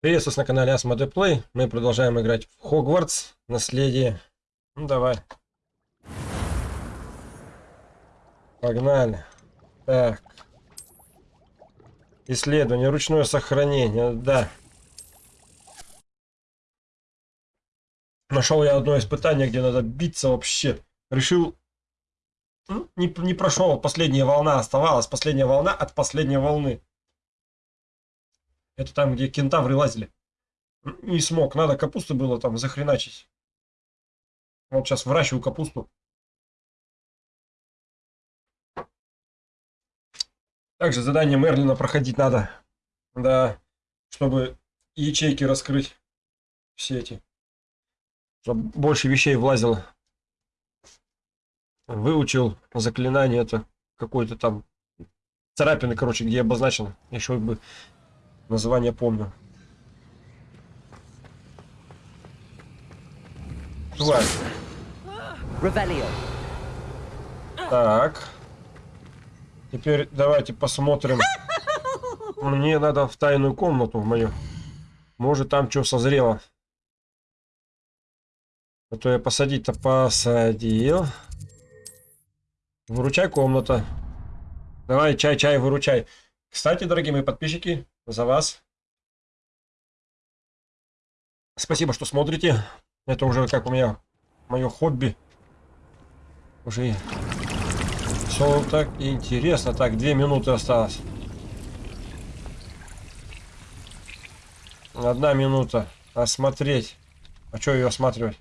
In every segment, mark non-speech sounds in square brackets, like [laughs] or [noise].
Приветствую вас на канале Asmode Play. Мы продолжаем играть в Хогвартс. Наследие. Ну давай. Погнали. Так. Исследование, ручное сохранение, да. Нашел я одно испытание, где надо биться вообще. Решил... Не, не прошел, последняя волна оставалась. Последняя волна от последней волны. Это там, где кентавры лазили. Не смог, надо капусты было там захреначить. Вот сейчас выращиваю капусту. Также задание Мерлина проходить надо. Да, чтобы ячейки раскрыть. Все эти. Чтобы больше вещей влазило. Выучил заклинание это. Какой-то там царапины, короче, где обозначено. Еще бы Название помню. Тварь. Так. Теперь давайте посмотрим. Мне надо в тайную комнату в мою. Может там что созрело. А то я посадить-то посадил. Выручай комната. Давай, чай, чай, выручай. Кстати, дорогие мои подписчики, за вас. Спасибо, что смотрите. Это уже как у меня мое хобби. Уже все так интересно. Так, две минуты осталось. Одна минута. Осмотреть. А что ее осматривать?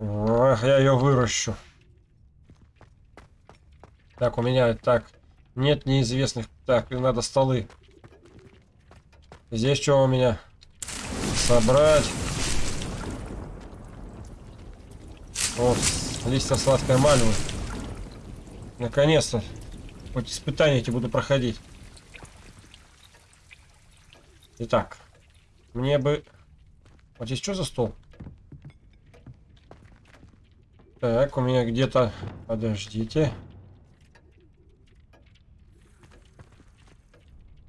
Ах, я ее выращу. Так, у меня так нет неизвестных. Так, надо столы. Здесь что у меня? Собрать. Вот, листья сладкой мальвы. Наконец-то. Хоть испытания эти буду проходить. Итак. Мне бы... Вот здесь что за стол? Так, у меня где-то... Подождите.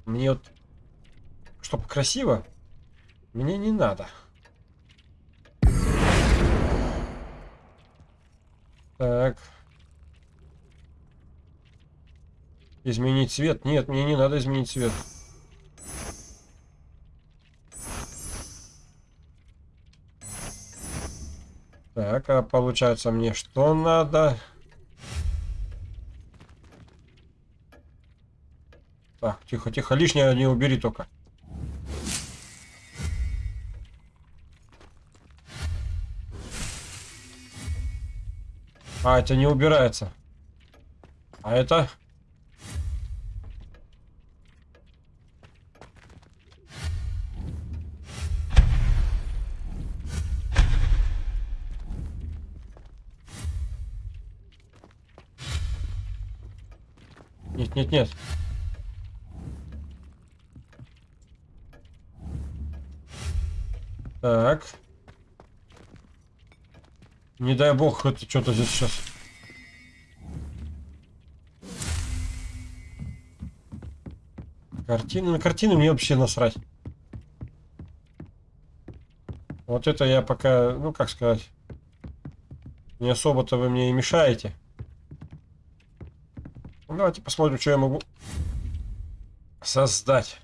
Мне вот, чтобы красиво, мне не надо. Так. Изменить цвет? Нет, мне не надо изменить цвет. Так, а получается мне что надо? Так, тихо, тихо, лишнее не убери только. А, это не убирается. А это? Нет, нет, нет. Так. Не дай бог, это что-то здесь сейчас. Картины, на картины мне вообще насрать. Вот это я пока, ну как сказать, не особо-то вы мне и мешаете. Ну, давайте посмотрим, что я могу создать.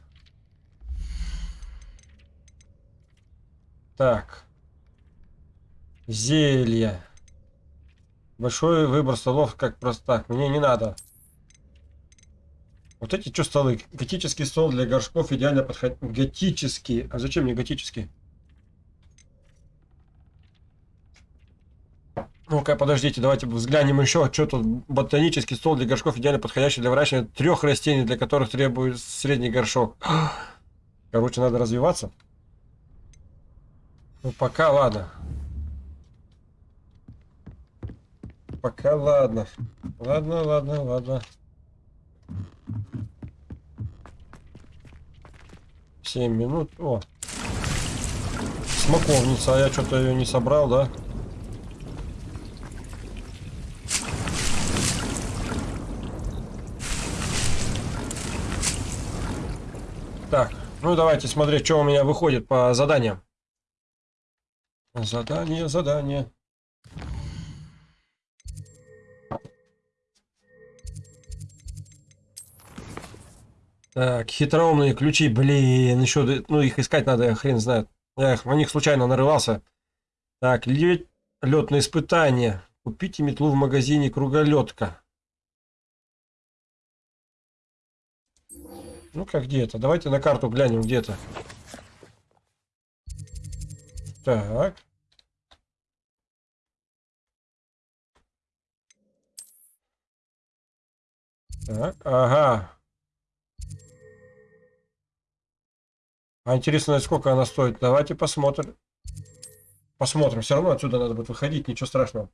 Так. Зелье. Большой выбор столов, как просто так. Мне не надо. Вот эти что столы? Готический стол для горшков идеально подходит. Готический. А зачем мне готический? Ну-ка, подождите, давайте взглянем еще, что тут ботанический стол для горшков идеально подходящий для выращивания трех растений, для которых требуется средний горшок. Короче, надо развиваться. Ну, пока ладно. Пока ладно. Ладно, ладно, ладно. Семь минут. О. Смоковница, а я что-то ее не собрал, да? Так, Ну, давайте смотреть, что у меня выходит по заданиям. Задание, задание. Так, хитроумные ключи, блин, еще, ну их искать надо, хрен знает. Я их, на них случайно нарывался. Так, лед, летное испытание. Купите метлу в магазине Круголетка. Ну как где это? Давайте на карту глянем где-то. Так. Ага. А интересно, сколько она стоит? Давайте посмотрим. Посмотрим. Все равно отсюда надо будет выходить, ничего страшного.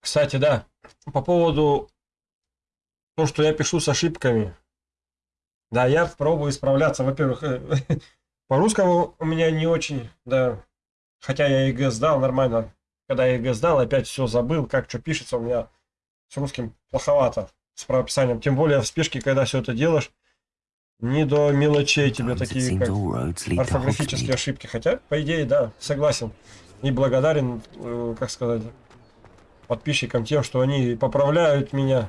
Кстати, да, по поводу того, что я пишу с ошибками. Да, я пробую исправляться. Во-первых, э, [laughs] по русскому у меня не очень, да. Хотя я ЕГЭ сдал нормально. Когда я ЕГЭ сдал, опять все забыл, как что пишется. У меня с русским плоховато с правописанием. Тем более в спешке, когда все это делаешь, не до мелочей тебе такие, как орфографические ошибки. Хотя, по идее, да, согласен. И благодарен, э, как сказать, подписчикам тем, что они поправляют меня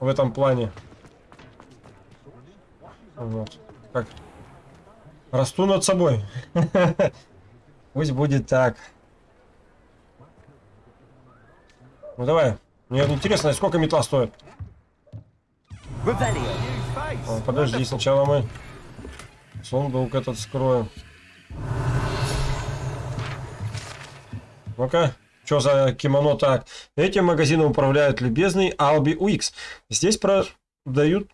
в этом плане. Вот. Как расту над собой. [laughs] Пусть будет так. Ну давай. Мне интересно, сколько метла стоит. О, подожди, сначала мы сундук этот скроем. Ну-ка, что за кимоно так? Этим магазином управляет любезный Алби Уикс. Здесь продают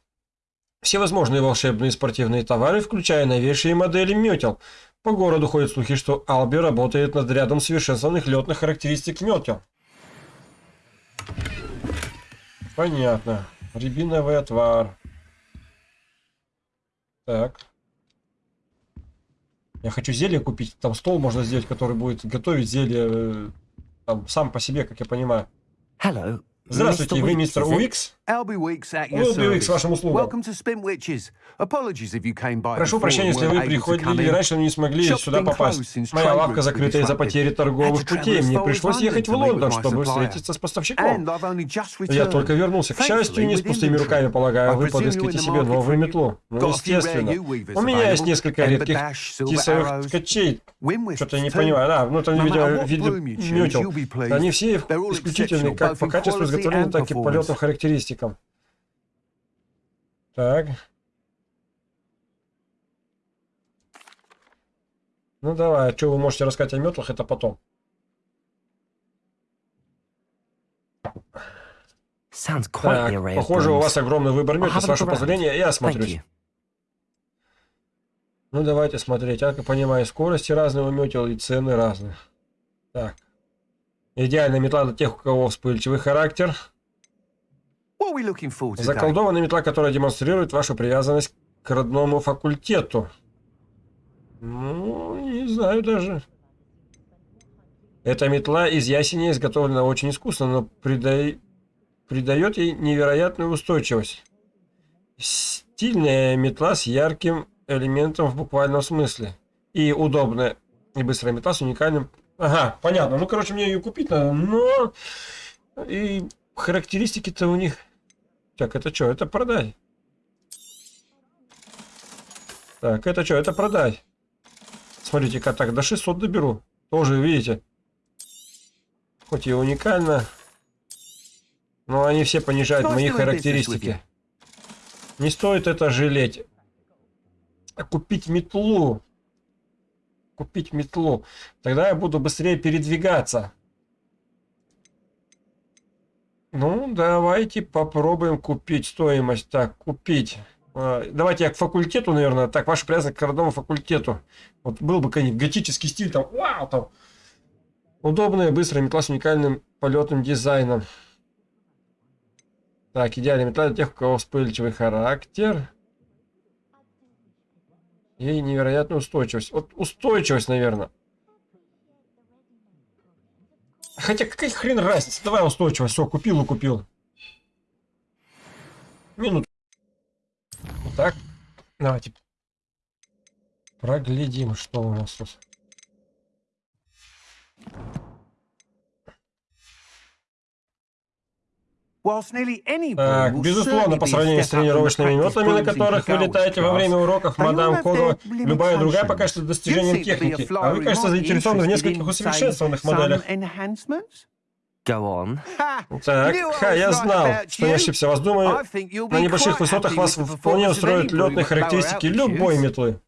все возможные волшебные спортивные товары, включая новейшие модели метел. По городу ходят слухи, что Алби работает над рядом совершенствованных летных характеристик метел. Понятно. Рябиновый отвар. Так. Я хочу зелье купить. Там стол можно сделать, который будет готовить зелье э, там, сам по себе, как я понимаю. Hello, Здравствуйте, вы мистер Уикс? Albie Weeks at your service. вашим услугам. Welcome to Spin Witches. Apologies if you came by Прошу прощения, если вы приходили раньше не смогли сюда попасть. Моя лавка закрыта из-за потери торговых путей. Мне пришлось ехать в Лондон, чтобы встретиться с поставщиком. Я только вернулся. К счастью, не с пустыми руками, полагаю, вы подыскиваете себе новую метлу. Ну, естественно. У меня есть несколько редких тисовых ткачей. Что-то не понимаю. Да, ну это, видимо, what в виде bloom you choose, метел. Они все They're all исключительны exceptional, как по качеству изготовления, так и по полетным характеристикам. Так. Ну давай, а что вы можете рассказать о метлах, это потом. Так, похоже, у вас огромный выбор метлов. С вашего позволения, я осмотрюсь. Ну, давайте смотреть. Я понимаю, скорости разные у метел и цены разные. Так. Идеальная метла для тех, у кого вспыльчивый характер. What are we looking for today? Заколдованная метла, которая демонстрирует вашу привязанность к родному факультету. Ну, не знаю даже. Эта метла из ясеня изготовлена очень искусно, но придай- придает ей невероятную устойчивость. Стильная метла с ярким элементом в буквальном смысле. И удобная и быстрая метла с уникальным... Ага, понятно. Ну, короче, мне ее купить надо, но... И характеристики-то у них... Так, это что? Это продать. Так, это что? Это продать. Смотрите-ка, так, до 600 доберу. Тоже, видите? Хоть и уникально. Но они все понижают Nice мои характеристики. Не стоит это жалеть. А Купить метлу. Купить метлу. Тогда я буду быстрее передвигаться. Ну, давайте попробуем купить стоимость. Так, купить. А, Давайте я к факультету, наверное. Так, ваша привязанность к родному факультету. Вот был бы какой-нибудь готический стиль, там, вау, там. Удобная, быстрая метла с уникальным полетным дизайном. Так, идеальная метла для тех, у кого вспыльчивый характер. И невероятная устойчивость. Вот устойчивость, наверное. Хотя какая хрен разница? Давай устойчивость. Все, купил и купил. минут. Так, давайте проглядим, что у нас тут. Так, безусловно, по сравнению с тренировочными методами, на которых вы летаете во время уроков, мадам Кого, любая другая пока что достижением техники. А вы, кажется, заинтересованы в нескольких усовершенствованных моделях. Так, ха, я знал, что не ошибся. Вас думаю, на небольших высотах вас вполне устроят летные характеристики любой метлы.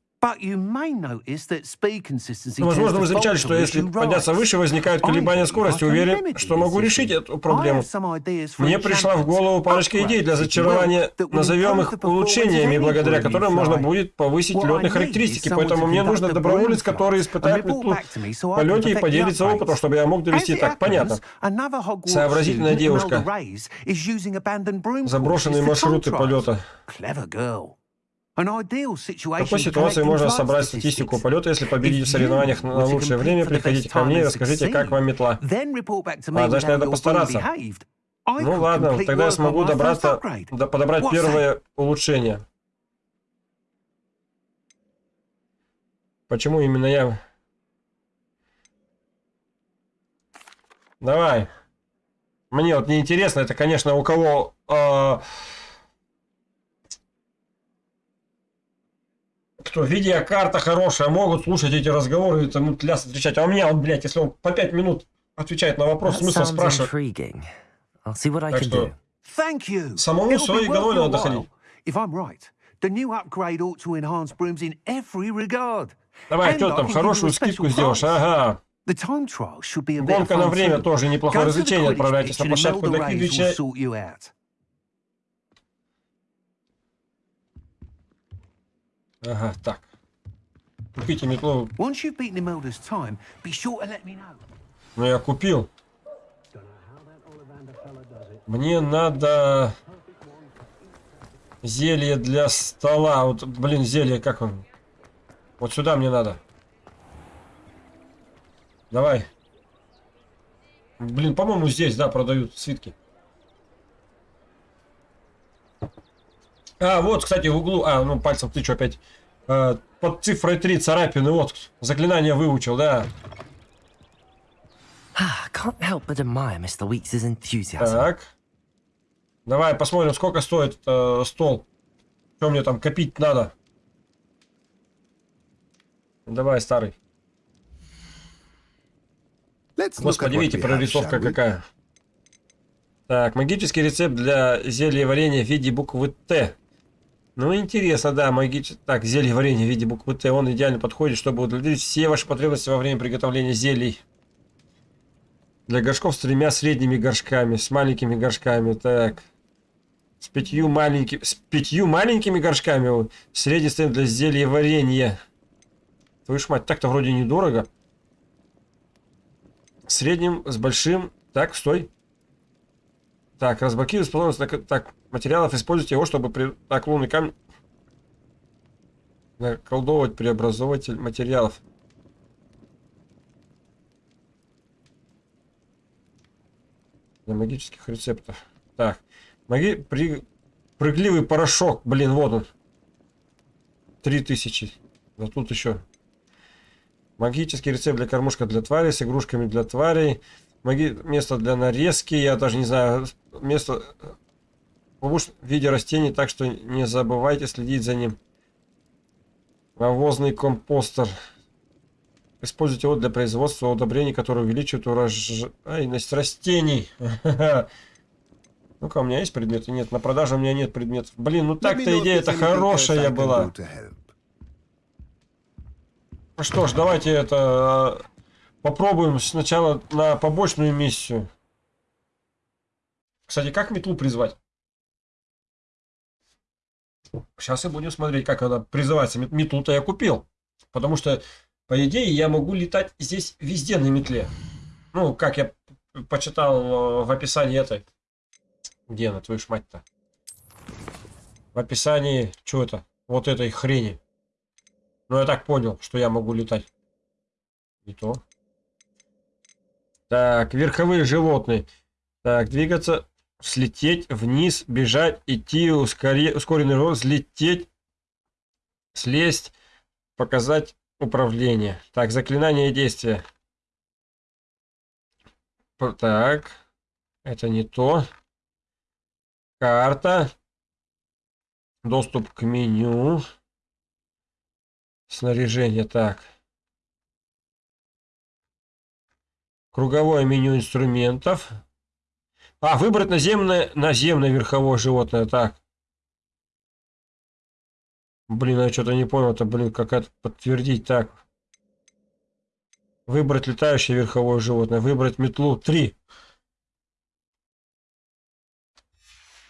Возможно, вы замечали, что если подняться выше, возникают колебания скорости. Уверен, что могу решить эту проблему. Мне пришла в голову парочка идей для зачарования, назовем их улучшениями, благодаря которым можно будет повысить летные характеристики. Поэтому мне нужно доброволец, который испытает метлу в полете и поделится опытом, чтобы я мог довести так. Понятно. Сообразительная девушка. Заброшенные маршруты полета. В такой ситуации можно собрать статистику полета, если победить в соревнованиях на лучшее время, приходите ко мне и расскажите, как вам метла. А дальше надо постараться. Ну ладно, тогда я смогу добраться, до, подобрать первое улучшение. Почему именно я? Давай. Мне вот не интересно, это, конечно, у кого... Э кто видеокарта хорошая, могут слушать эти разговоры, это ну, ляс отвечать. А у меня, он, блядь, если он по пять минут отвечает на вопрос, смысл спрашивать. Так что, самому своей головой надо доходить. Давай, что там, хорошую скидку сделаешь, ага. Гонка на время тоже неплохое развлечение. Отправляйтесь на площадку для Квидвича Ага, так. Купите метлу. Ну, я купил. Мне надо зелье для стола. Вот, блин, зелье, как он? Вот сюда мне надо. Давай. Блин, по-моему, здесь, да, продают свитки. А, вот, кстати, в углу... А, ну, пальцем ты что опять? А, под цифрой 3 царапины. Вот, заклинание выучил, да. Так. Давай посмотрим, сколько стоит э, стол. Что мне там копить надо? Давай, старый. Господи, видите, прорисовка какая. Так, магический рецепт для зелья варенья в виде буквы Т. Ну, интересно, да, магический... Так, зелье варенье в виде буквы Т, он идеально подходит, чтобы удовлетворить все ваши потребности во время приготовления зелий. Для горшков с тремя средними горшками, с маленькими горшками, так. С пятью маленькими... С пятью маленькими горшками. Средний стоит для зелья варенья. Твою ж мать, так-то вроде недорого. Средним, с большим... Так, стой. Так, разблокируй способность... Так, так, материалов, используйте его, чтобы при... так, лунный камень наколдовывать преобразователь материалов. Для магических рецептов. Так, маги... При... прыгливый порошок, блин, вот он. 3000. Да тут еще. Магический рецепт для кормушка для тварей с игрушками для тварей. Маги... Место для нарезки, я даже не знаю. Место в виде растений, так что не забывайте следить за ним. Навозный компостер. Используйте его для производства удобрений, которые увеличивают урожайность растений. [laughs] Ну-ка, у меня есть предметы? Нет, на продаже у меня нет предметов. Блин, ну так-то идея-то хорошая была. Ну что ж, давайте это а, попробуем сначала на побочную миссию. Кстати, как метлу призвать? Сейчас и будем смотреть, как она призывается. Метлу-то я купил. Потому что, по идее, я могу летать здесь везде на метле. Ну, как я почитал в описании этой. Где она, твою ж мать-то? В описании, что это? Вот этой хрени. Ну, я так понял, что я могу летать. Не то. Так, верховые животные. Так, двигаться слететь вниз, бежать, идти, ускоре... ускоренный рост, взлететь, слезть, показать управление. Так, заклинание и действия. Так, это не то. Карта. Доступ к меню. Снаряжение, так. Круговое меню инструментов. А, выбрать наземное, наземное верховое животное. Так. Блин, я что-то не понял. Это, блин, как-то подтвердить. Так. Выбрать летающее верховое животное. Выбрать метлу. Три.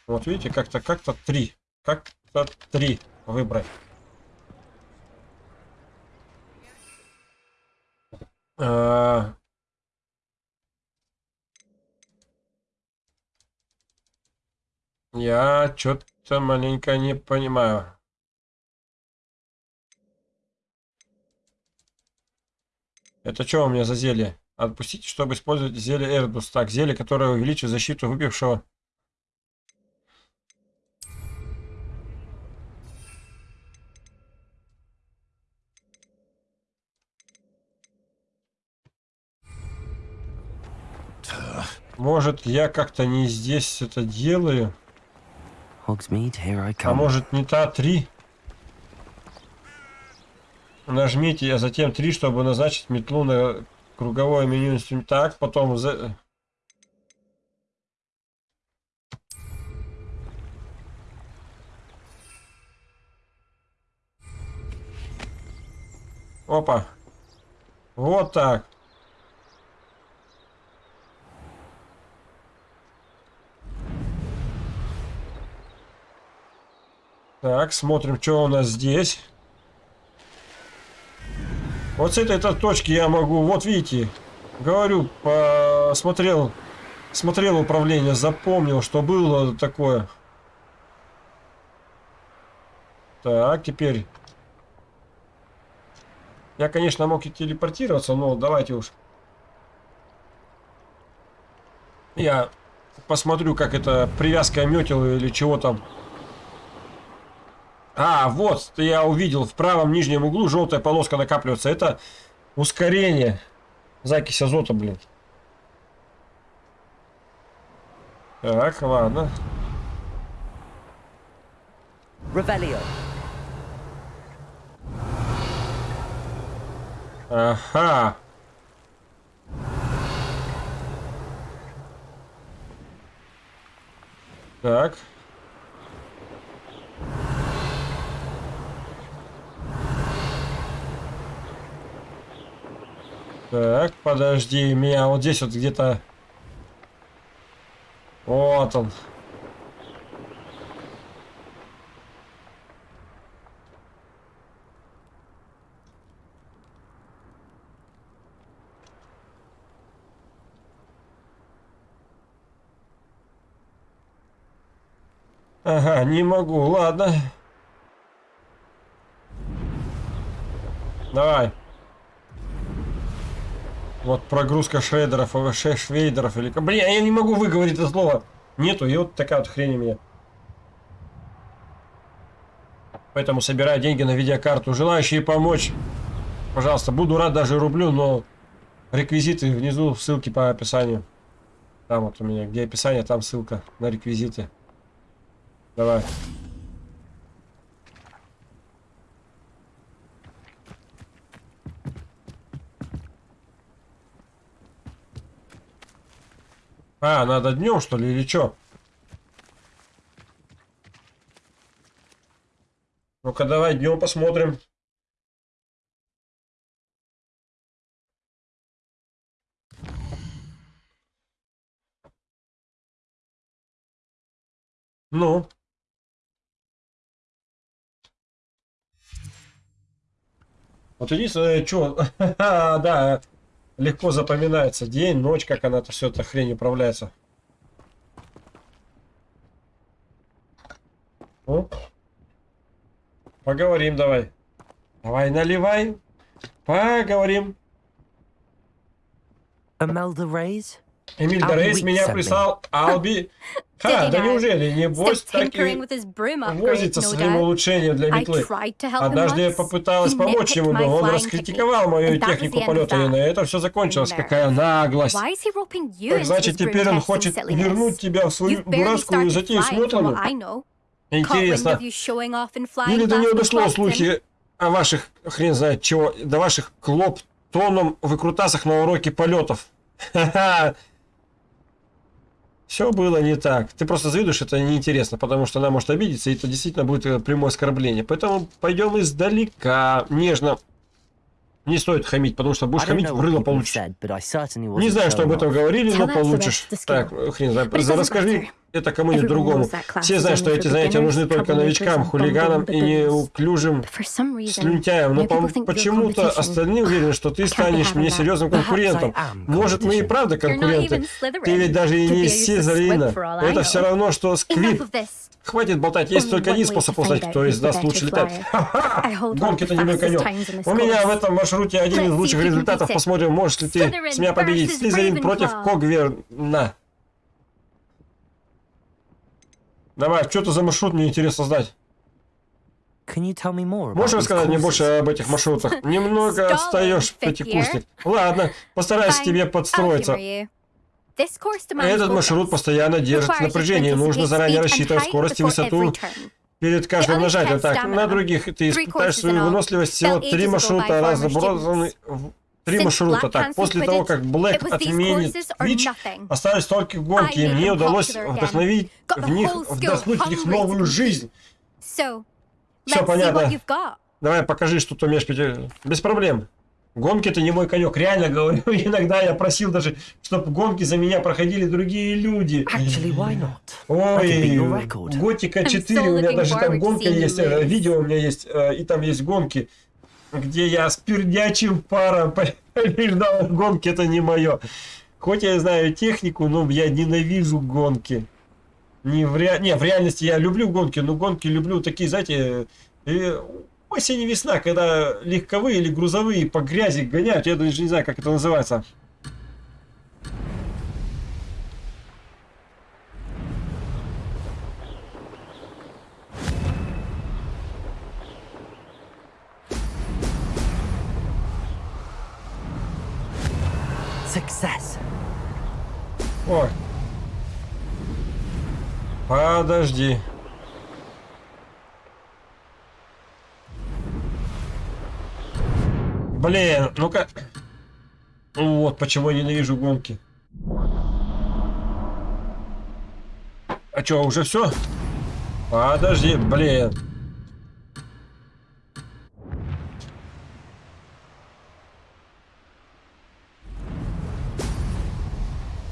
Вот видите, как-то как-то три. Как-то три выбрать. А, Я что-то маленько не понимаю. Это что у меня за зелье? Отпустите, чтобы использовать зелье Эрдус. Так, зелье, которое увеличивает защиту выпившего. Может, я как-то не здесь это делаю? Hogsmeade, here I come. А может не та три? Нажмите, а затем три, чтобы назначить метлу на круговое меню инструмент. Так, потом... За... Опа. Вот так. Так, смотрим, что у нас здесь. Вот с этой, этой точки я могу, вот видите, говорю, посмотрел, смотрел управление, запомнил, что было такое. Так, теперь. Я, конечно, мог и телепортироваться, но давайте уж. Я посмотрю, как это привязка метил или чего там. А, вот, я увидел в правом нижнем углу желтая полоска накапливается. Это ускорение. Закись азота, блин. Так, ладно. Ревелио. Ага. Так. Так, подожди, меня вот здесь вот где-то... Вот он. Ага, не могу, ладно. Давай. Вот прогрузка шредеров, ш швейдеров или... Блин, я не могу выговорить это слово. Нету, и вот такая вот хрень у меня. Поэтому собираю деньги на видеокарту. Желающие помочь, пожалуйста. Буду рад даже рублю, но реквизиты внизу, ссылки по описанию. Там вот у меня, где описание, там ссылка на реквизиты. Давай. А, надо днем, что ли, или что? Ну-ка, давай днем посмотрим. Ну. Вот единственное, что... [laughs] да, легко запоминается. День, ночь, как она это все эта хрень управляется. Ну, поговорим давай. Давай наливай. Поговорим. Imelda Rays? Эмиль Дорейс меня прислал Алби. [laughs] Ха, да неужели? Небось, так и возится своим улучшением для метлы. Однажды я попыталась помочь ему, но он раскритиковал мою технику полета, и на этом все закончилось. Какая наглость! Так значит, теперь он хочет вернуть тебя в свою дурацкую затею с flying, from метлами? what I know. Caught wind Интересно. Или до него дошло слухи о ваших, хрен знает чего, до ваших клоп-тоном выкрутасах на уроке полетов. Ха-ха. Все было не так. Ты просто завидуешь, это неинтересно, потому что она может обидеться, и это действительно будет э, прямое оскорбление. Поэтому пойдем издалека, нежно. Не стоит хамить, потому что будешь хамить, know в what рыло people have получишь. Не знаю, что об этом говорили, но получишь. Так, хрен doesn't Расскажи это кому-нибудь другому. Все знают, что эти занятия нужны только новичкам, хулиганам и неуклюжим слюнтяем. Но по- почему-то остальные уверены, что ты станешь мне серьезным конкурентом. Может, мы и правда конкуренты. Ты ведь даже и не из Слизерина. Это все равно, что this. Хватит болтать, есть только один способ узнать, кто из нас лучше летает. Гонки это не мой конек. У меня в этом маршруте один из лучших результатов. Посмотрим, можешь ли ты с меня победить. Слизерин против. Когверна. Давай, что это за маршрут, мне интересно знать. Можешь рассказать мне больше об этих маршрутах? [laughs] Немного отстаешь, пятикурсник. Ладно, постараюсь тебе подстроиться. Этот маршрут постоянно держит напряжение. Нужно заранее рассчитывать скорость и высоту перед каждым нажатием. Так, на других ты испытаешь свою выносливость всего три маршрута, разбросаны в три маршрута. Так, после того, как Блэк отменит nothing. остались только гонки, и мне удалось вдохновить в них, вдохнуть в них новую жизнь. See понятно. Давай, покажи, что ты умеешь Без проблем. Гонки это не мой конек. Реально говорю, [laughs] иногда я просил даже, чтобы гонки за меня проходили другие люди. Actually, why not? Ой. Готика I'm 4, so у меня даже там гонка есть, э, видео у меня есть, э, и там есть гонки, где я с пердячим паром [laughs] побеждал. Гонки это не мое. Хоть я знаю технику, но я ненавижу гонки. Не в, ре... не, в реальности я люблю гонки, но гонки люблю такие, знаете, э, осень и весна, когда легковые или грузовые по грязи гоняют, я даже не знаю, как это называется. Success. Ой. Подожди. Блин, ну-ка. Вот почему я ненавижу гонки. А чё, уже все? Подожди, блин.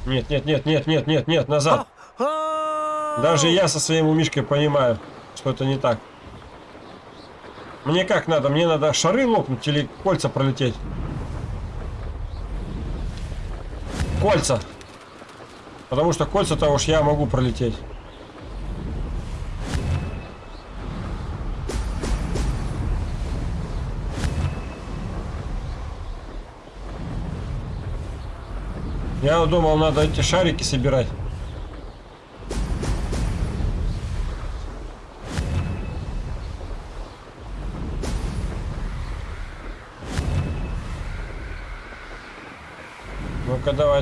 Нет, нет, нет, нет, нет, нет, нет, назад. Oh! Даже я со своим умишкой понимаю, что это не так. Мне как надо? Мне надо шары лопнуть или кольца пролететь? Кольца. Потому что кольца-то уж я могу пролететь. Я думал, надо эти шарики собирать.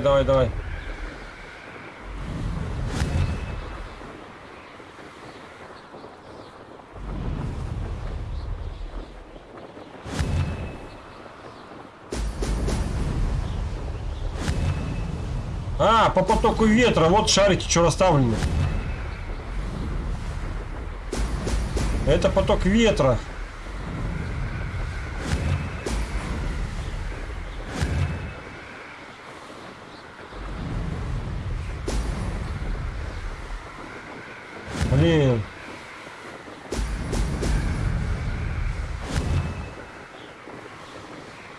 Давай, давай. А, по потоку ветра, вот шарики, что расставлены. Это поток ветра.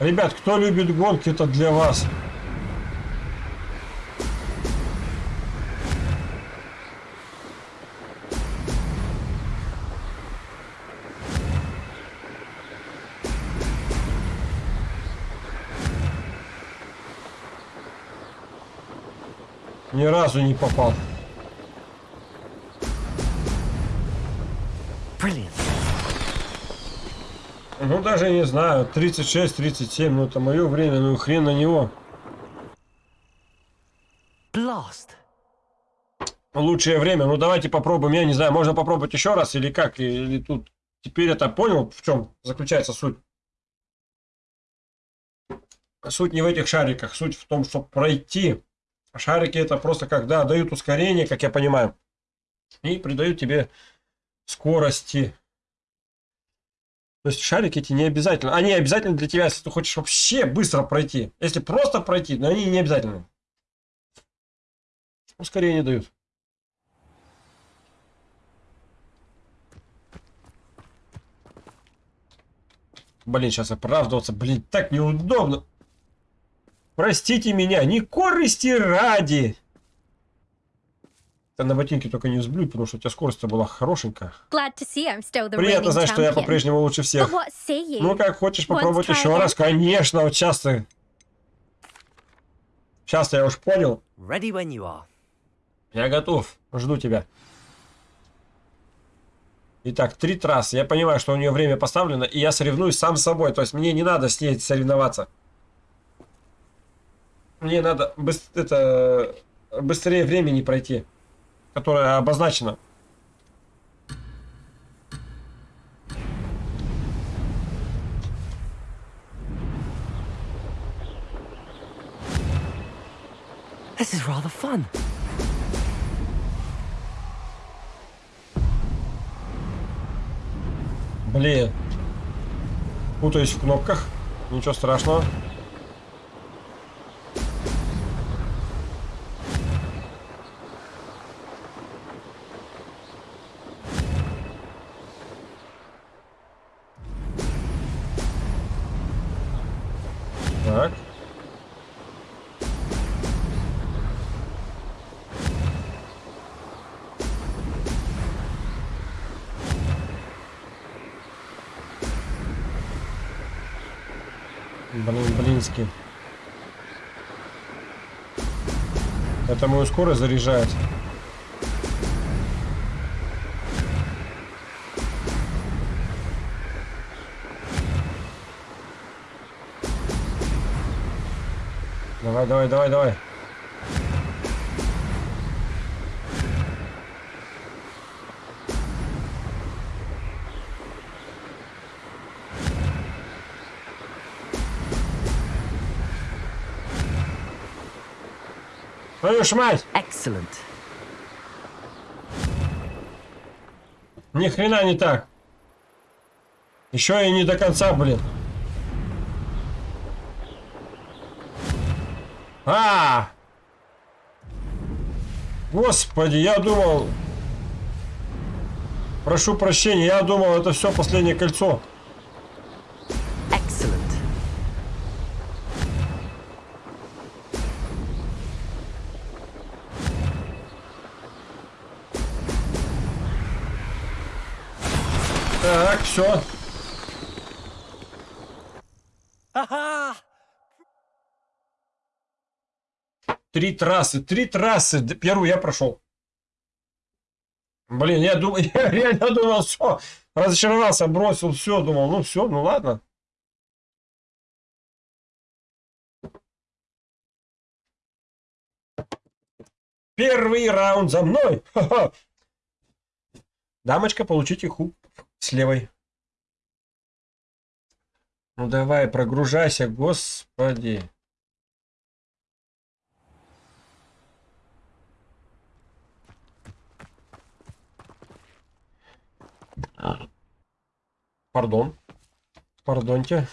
Ребят, кто любит гонки, это для вас. Ни разу не попал. Brilliant. Ну, даже не знаю, 36-37, ну это мое время, ну хрен на него. Blast. Лучшее время, ну давайте попробуем, я не знаю, можно попробовать еще раз или как, или тут теперь это понял, в чем заключается суть. Суть не в этих шариках, суть в том, чтобы пройти. Шарики это просто когда дают ускорение, как я понимаю, и придают тебе скорости. То есть шарики эти не обязательно. Они обязательно для тебя, если ты хочешь вообще быстро пройти. Если просто пройти, но они не обязательны. Ускорение дают. Блин, сейчас оправдываться. Блин, так неудобно. Простите меня, не корысти ради. Ты на ботинке только не взблюй, потому что у тебя скорость была хорошенькая. Приятно знать, что я по-прежнему лучше всех. Ну, как хочешь попробовать еще раз? Конечно, вот сейчас ты... Сейчас я уж понял. Я готов. Жду тебя. Итак, три трассы. Я понимаю, что у нее время поставлено, и я соревнуюсь сам с собой. То есть мне не надо с ней соревноваться. Мне надо быс- это, быстрее времени пройти, которое обозначено. This is rather fun. Блин. Путаюсь в кнопках. Ничего страшного. Блин, блинский. Это мою скорость заряжает. Давай, давай, давай, давай. Твою ж мать! Excellent. Ни хрена не так. Еще и не до конца, блин. А! Господи, я думал... Прошу прощения, я думал, это все последнее кольцо. Excellent. Так, все. Haha! Три трассы, три трассы. Первую я прошел. Блин, я думал, [laughs] я реально думал, все. Разочаровался, бросил, все, думал, ну все, ну ладно. Первый раунд за мной. [laughs] Дамочка, получите хук с левой. Ну давай, прогружайся, господи. Пардон. Пардоньте.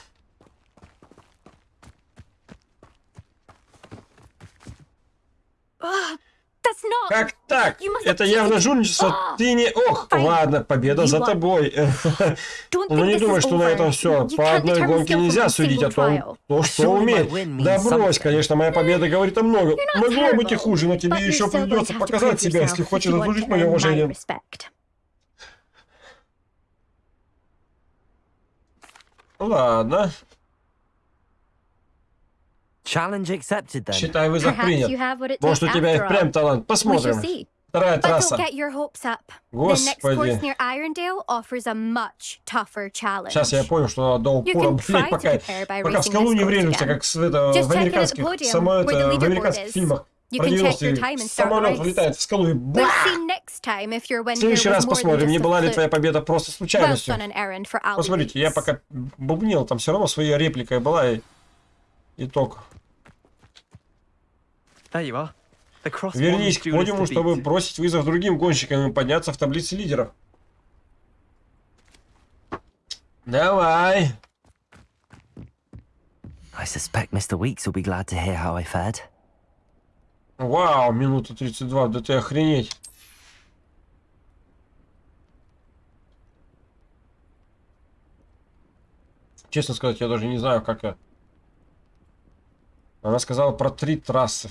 Not. Как так? Это явно жульничество. Ah. Ты не... Ох, ладно, победа за тобой. [laughs] Don't Ну не думай, что на этом все. По одной гонке нельзя судить о single том, то, что умеет. Да брось, конечно, моя победа говорит о многом. Могло быть и хуже, но тебе еще придется показать себя, если хочешь заслужить мое уважение. Ладно. Challenge accepted then. Считай, вызов Perhaps принят. you have what it Может, у takes тебя и впрямь талант. Посмотрим. see. Вторая But don't трасса. get your hopes up. The next course Господи. near Irondale offers a much tougher challenge. Сейчас я понял, что до упора, пока, пока в скалу не врежемся, как с, это, Just в американских, podium, само, where the это, в американских is. фильмах You про can check your 90-е. time and start the Самолет влетает в скалу и We'll бах! see next time if your win В следующий раз more than посмотрим, не just была a ли твоя победа просто Well случайностью. done an errand for Al Посмотрите, я пока бубнил, там все равно своей репликой была и итог. There you are. The cross Вернись к подиуму, чтобы бросить вызов другим гонщикам и подняться в таблице лидеров. Давай. I suspect Mr. Weeks will be glad to hear how I fared. Вау, минута 32, да ты охренеть. Честно сказать, я даже не знаю, как я... Она сказала про три трассы.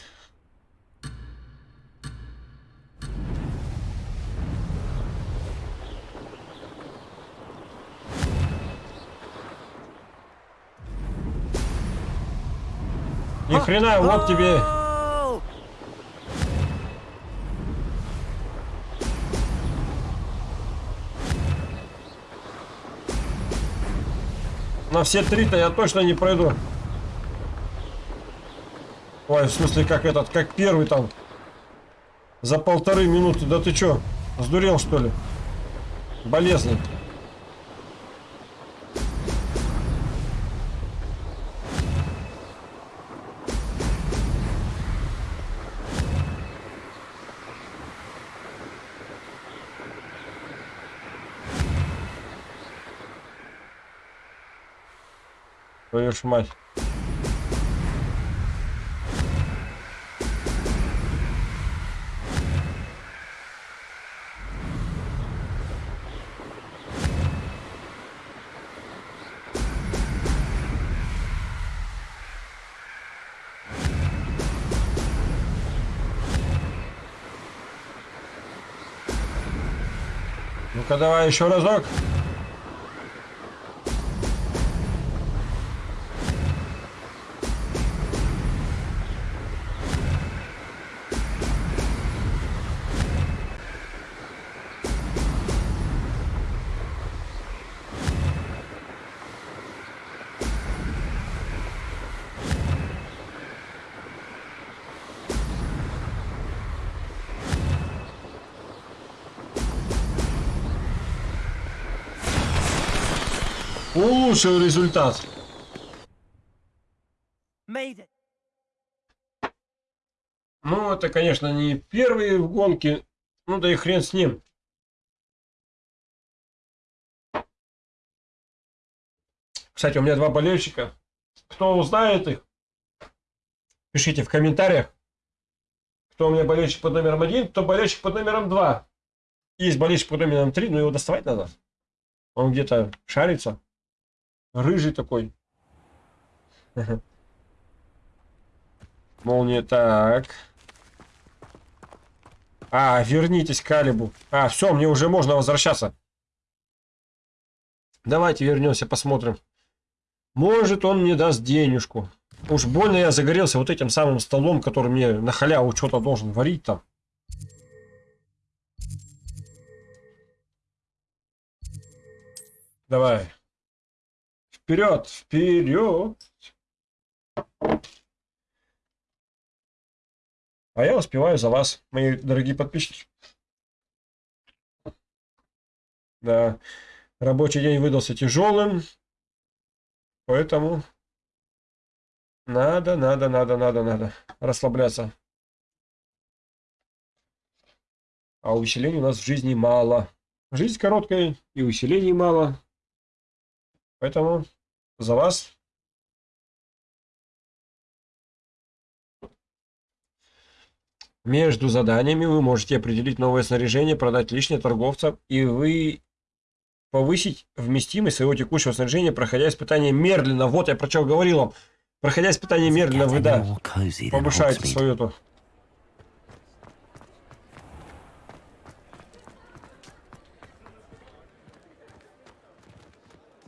Ни хрена, вот тебе... На все три-то я точно не пройду. Ой, в смысле, как этот, как первый там. За полторы минуты. Да ты чё, сдурел что ли? Болезный. Твою ж мать. Ну-ка давай еще разок. Улучшил результат. Ну, это, конечно, не первые в гонке. Ну, да и хрен с ним. Кстати, у меня два болельщика. Кто узнает их, пишите в комментариях. Кто у меня болельщик под номером один, кто болельщик под номером два. Есть болельщик под номером три, но его доставать надо. Он где-то шарится. Рыжий такой. Молния, так. А, вернитесь к Калибу. А, все, мне уже можно возвращаться. Давайте вернемся, посмотрим. Может, он мне даст денежку. Уж больно я загорелся вот этим самым столом, который мне на халяву что-то должен варить там. Давай. Вперед, вперед. А я успеваю за вас, мои дорогие подписчики. Да, рабочий день выдался тяжелым, поэтому надо, надо, надо, надо, надо расслабляться. А усилений у нас в жизни мало. Жизнь короткая и усилений мало. Поэтому за вас. Между заданиями вы можете определить новое снаряжение, продать лишнее торговца, и вы повысить вместимость своего текущего снаряжения, проходя испытание медленно. Вот я про что говорил вам. Проходя испытание медленно, вы, да, повышаете свою эту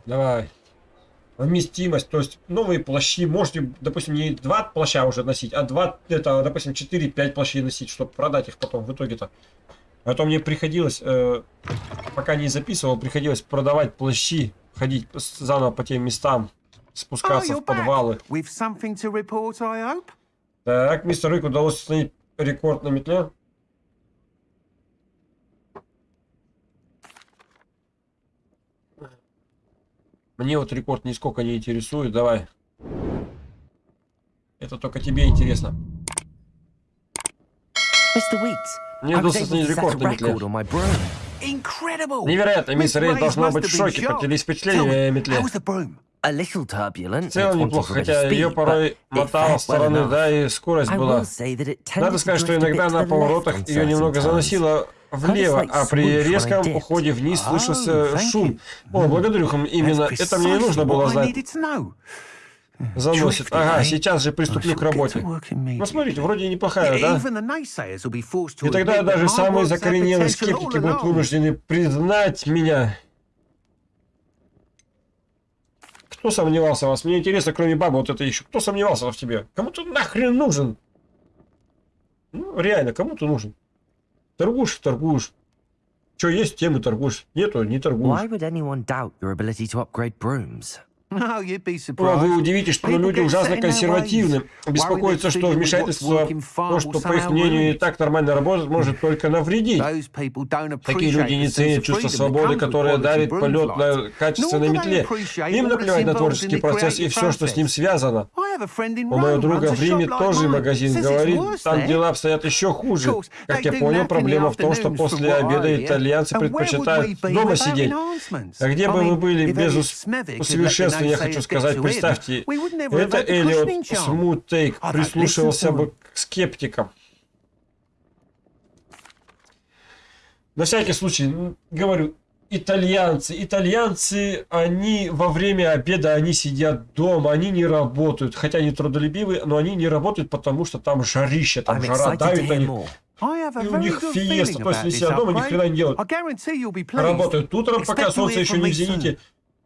Давай. вместимость, то есть новые плащи, можете, допустим, не два плаща уже носить, а два, это, допустим, 4-5 плащей носить, чтобы продать их потом в итоге-то. А то мне приходилось, э, пока не записывал, приходилось продавать плащи, ходить заново по тем местам, спускаться Oh, в подвалы. Report? Так, мистер Рик удалось установить рекорд на метле. Мне вот рекорд нисколько не интересует, давай. Это только тебе интересно. Мне удалось установить рекорд на метле. Невероятно, мисс Рейд должна быть в шоке, Tell впечатление о метле. В целом неплохо, хотя ее порой мотало стороны, да, и скорость была. Надо сказать, что иногда на поворотах ее немного заносило влево, а при резком уходе вниз Oh, слышался шум. О, благодарю вам, именно That's это мне и нужно было знать. Заносит. Ага, eh? сейчас же приступлю к работе. to work immediately. Ну, смотрите, вроде неплохая, да? И тогда даже самые закоренелые скептики будут вынуждены признать меня. Кто сомневался в вас? Мне интересно, кроме бабы вот это еще. Кто сомневался в тебе? Кому ты нахрен нужен? Ну, реально, кому ты нужен? Торгуешь, торгуешь. Что есть, тем и торгуешь. Нету, не торгуешь. Why would anyone doubt your ability to upgrade brooms? Вы удивитесь, что люди ужасно консервативны. Беспокоятся, что вмешательство, то, что по их мнению и так нормально работает, может только навредить. Такие люди не ценят чувство свободы, которое дарит broom полет на качественной метле. Им наплевать на творческий процесс и все, что с ним связано. У моего друга в Риме тоже магазин говорит, там дела обстоят еще хуже. Как я понял, проблема в том, что после обеда итальянцы предпочитают дома сидеть. А где бы мы были без Elliot усовершенствования, я хочу сказать, представьте, это Эллиот don't прислушивался бы к скептикам. На всякий случай, говорю, итальянцы, итальянцы, они во время обеда, они сидят дома, они не работают, хотя они трудолюбивые, но они не работают, потому что там жарище, там жара давит на них. И у них фиеста, то есть они сидят дома, ни хрена не делают. Работают утром, пока солнце еще не в зените.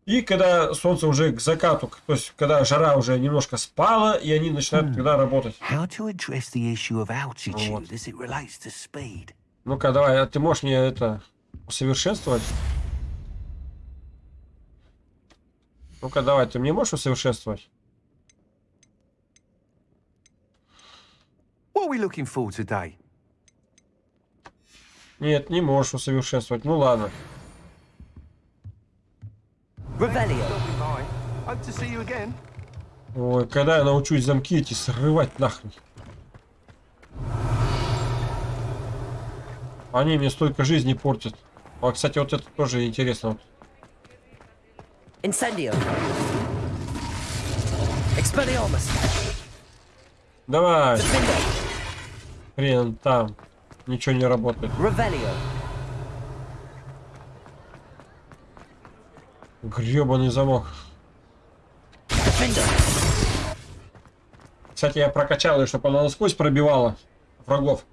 И когда солнце уже к закату, то есть когда жара уже немножко спала, и они начинают тогда работать. Вот. Ну-ка, давай, а ты можешь мне это усовершенствовать? Ну-ка, давай, ты мне можешь усовершенствовать? What are we looking for today? Нет, не можешь усовершенствовать. Ну ладно. Revelio. Hope to see you again. Ой, когда я научусь замки эти срывать нахрен. Они мне столько жизни портят. А, кстати, вот это тоже интересно. Incendio. Expelliarmus. Давай, хрен там. Ничего не работает. Revelio. Гребаный замок. Кстати, я прокачал ее, чтобы она насквозь пробивала врагов.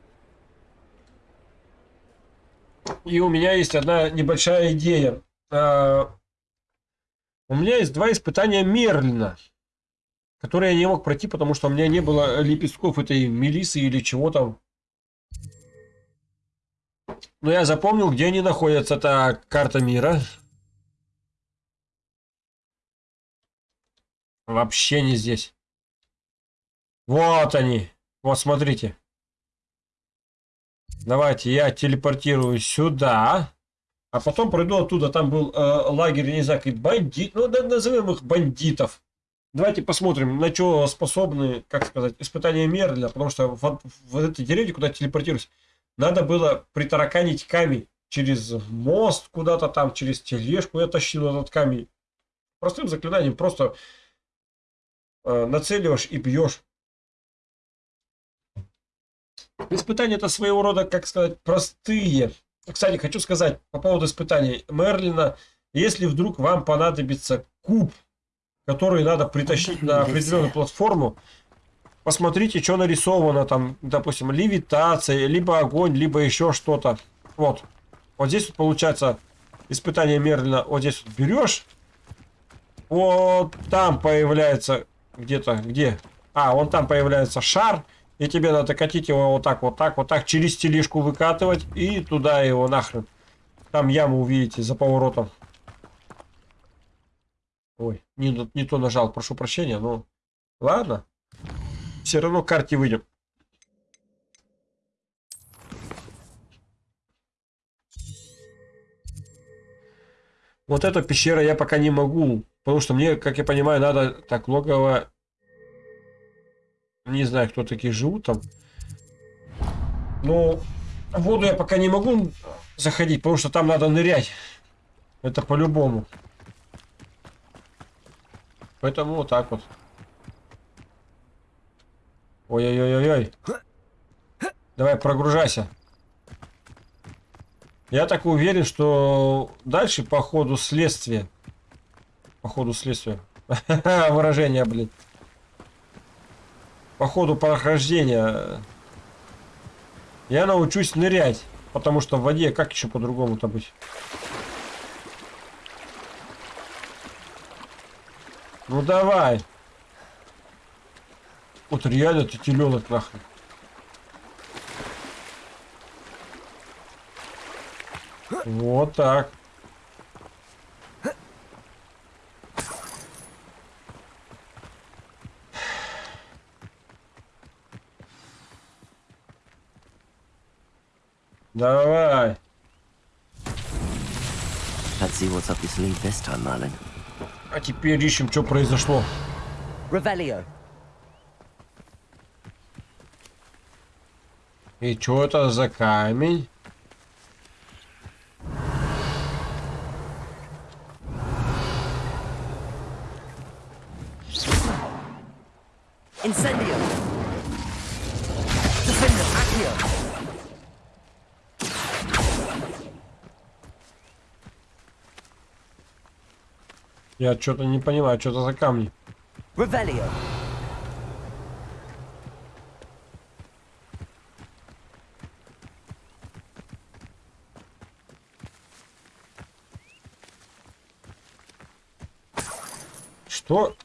И у меня есть одна небольшая идея. А, У меня есть два испытания Мерлина, которые я не мог пройти, потому что у меня не было лепестков этой мелисы или чего там. Но я запомнил, где они находятся. Это карта мира. Вообще не здесь. Вот они. Вот смотрите. Давайте я телепортирую сюда. А потом пройду оттуда. Там был э, лагерь, не знаю, бандит. Ну, назовем их бандитов. Давайте посмотрим, на что способны, как сказать, испытания Мерля. Потому что вот в этой деревне, куда телепортируюсь, надо было притараканить камень через мост куда-то там, через тележку. Я тащил этот камень. Простым заклинанием просто нацеливаешь и бьешь. Испытания это своего рода, как сказать, простые. Кстати, хочу сказать по поводу испытаний Мерлина. Если вдруг вам понадобится куб, который надо притащить на определенную платформу, посмотрите, что нарисовано там, допустим, левитация, либо огонь, либо еще что-то. Вот. Вот здесь вот получается испытание Мерлина. Вот здесь вот берешь Вот там появляется где-то, где? А, вон там появляется шар. И тебе надо катить его вот так, вот так, вот так, через тележку выкатывать и туда его нахрен. Там яму увидите за поворотом. Ой, не, не то нажал, прошу прощения, но ладно. Все равно к карте выйдем. Вот эта пещера я пока не могу, потому что мне, как я понимаю, надо так логово не знаю, кто такие живут там. В воду я пока не могу заходить, потому что там надо нырять. Это по-любому. Поэтому вот так вот. Ой-ой-ой-ой. Давай, прогружайся. Я так уверен, что дальше по ходу следствия. По ходу следствия. [laughs] Выражение, блин по ходу прохождения я научусь нырять. Потому что в воде как еще по-другому-то быть? Ну давай. Вот реально ты теленок нахрен. Вот так. Давай. Let's see what's up your sleeve this time, Merlin. А теперь ищем, что произошло. Revelio. И что это за камень? Я что-то не понимаю, что это за камни. Revelio. Что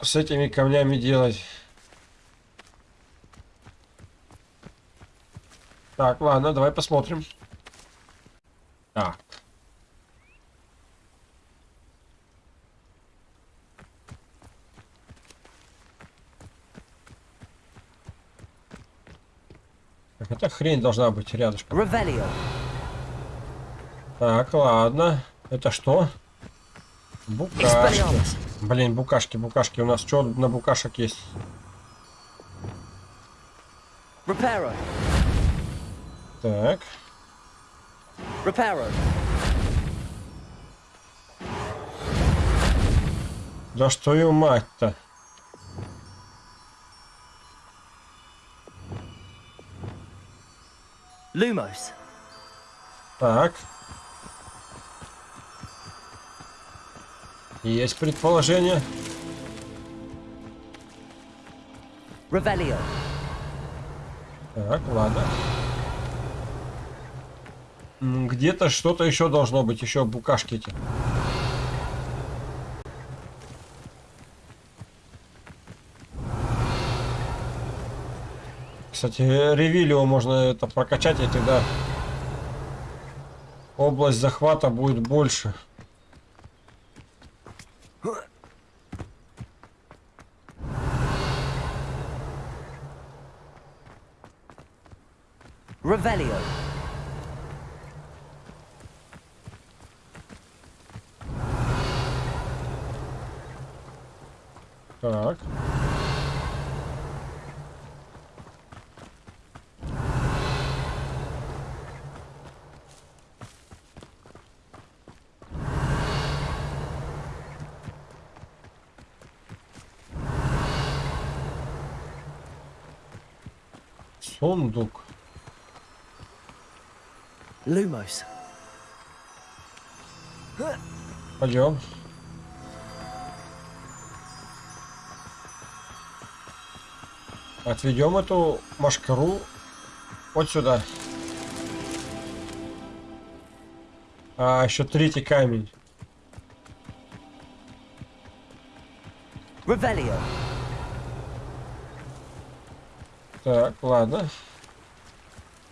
с этими камнями делать? Так, ладно, давай посмотрим. Так. Эта хрень должна быть рядышком. Revelio. Так, ладно. Это что? Букашки. Блин, букашки, букашки. У нас что на букашек есть? Reparo. Так. Reparo. Да что ее мать-то? Lumos. Так. Есть предположение. Revelio. Так, ладно. Где-то что-то еще должно быть, еще букашки эти. Кстати, ревилио можно это прокачать, и тогда область захвата будет больше. Revelio. Так. Сундук. Lumos. Пойдем. Отведем эту машкару вот сюда. А, еще третий камень. Revelio. Так, ладно.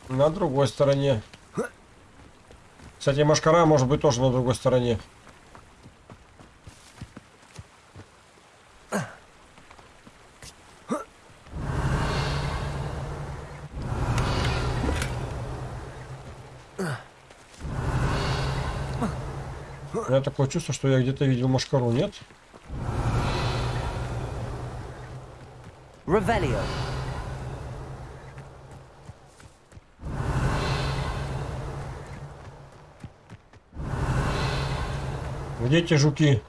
На другой стороне. Кстати, машкара может быть тоже на другой стороне. У меня такое чувство, что я где-то видел машкару, нет? Revelio. Где эти жуки?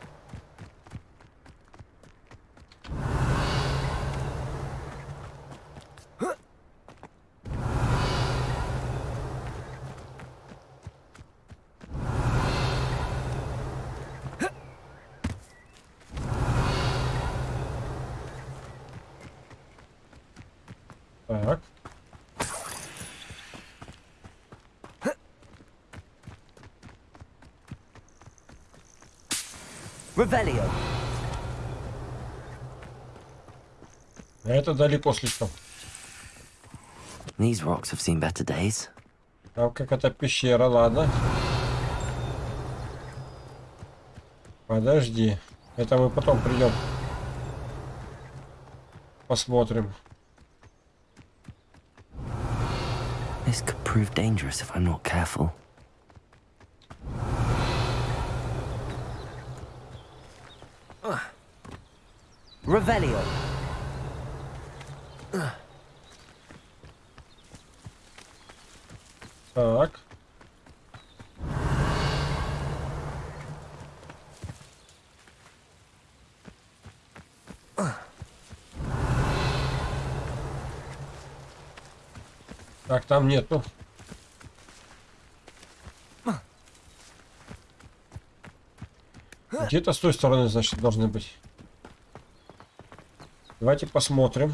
Так. Revelio. А Это далеко слишком. These rocks have seen better days. Там какая-то пещера, ладно. Подожди. Это мы потом придем. Посмотрим. This could prove dangerous if I'm not careful. Revelio. Так. Так, там нету. Где-то с той стороны, значит, должны быть. Давайте посмотрим.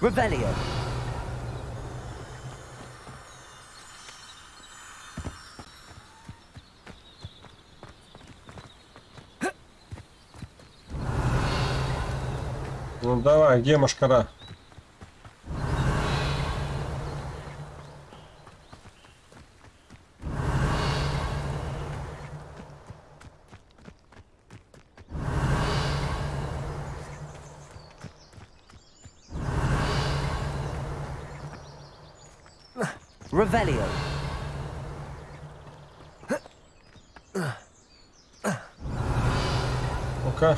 Revelio. Ну давай, где машкара? Revelio. Ну-ка.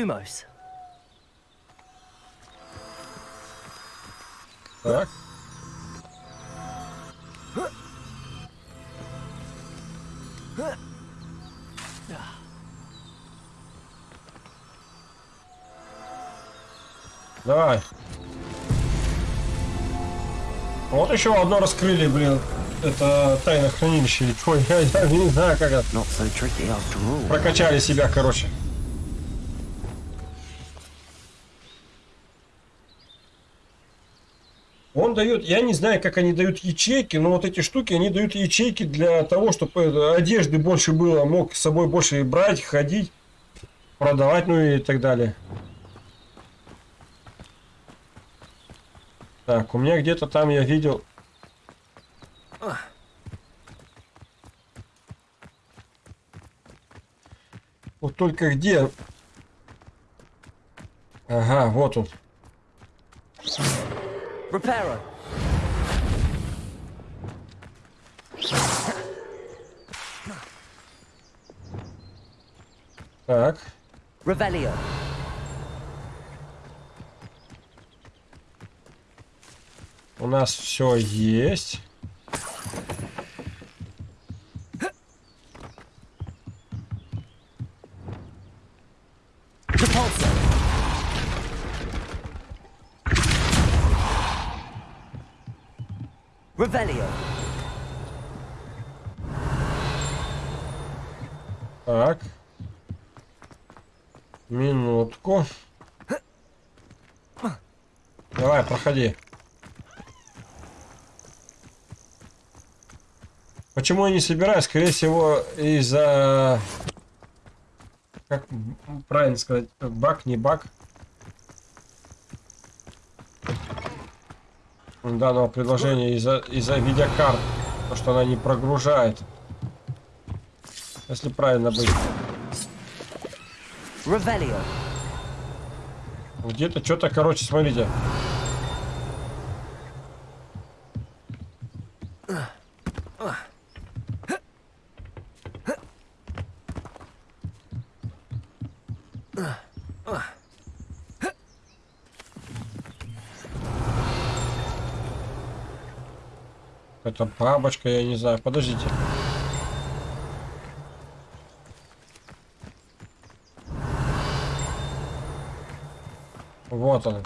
Lumos. Так. Давай. Вот еще одно раскрыли, блин. Это тайное хранилище или что? [laughs] Я, я не знаю, как это. All. Прокачали себя, короче. Он дает, я не знаю, как они дают ячейки, но вот эти штуки, они дают ячейки для того, чтобы одежды больше было, мог с собой больше брать, ходить, продавать, ну и так далее. Так, у меня где-то там я видел... Вот только где? Ага, вот он. Reparo. Так. Revelio. У нас все есть. Repulsor. Revelio. Так. Минутку. Давай, проходи. Почему я не собираюсь? Скорее всего, из-за... Как правильно сказать? Баг, не баг. Данного предложения из-за из, -за, видеокарт. Потому что она не прогружает. Если правильно быть. Где-то что-то, короче, смотрите. Это бабочка, я не знаю. Подождите. Вот он.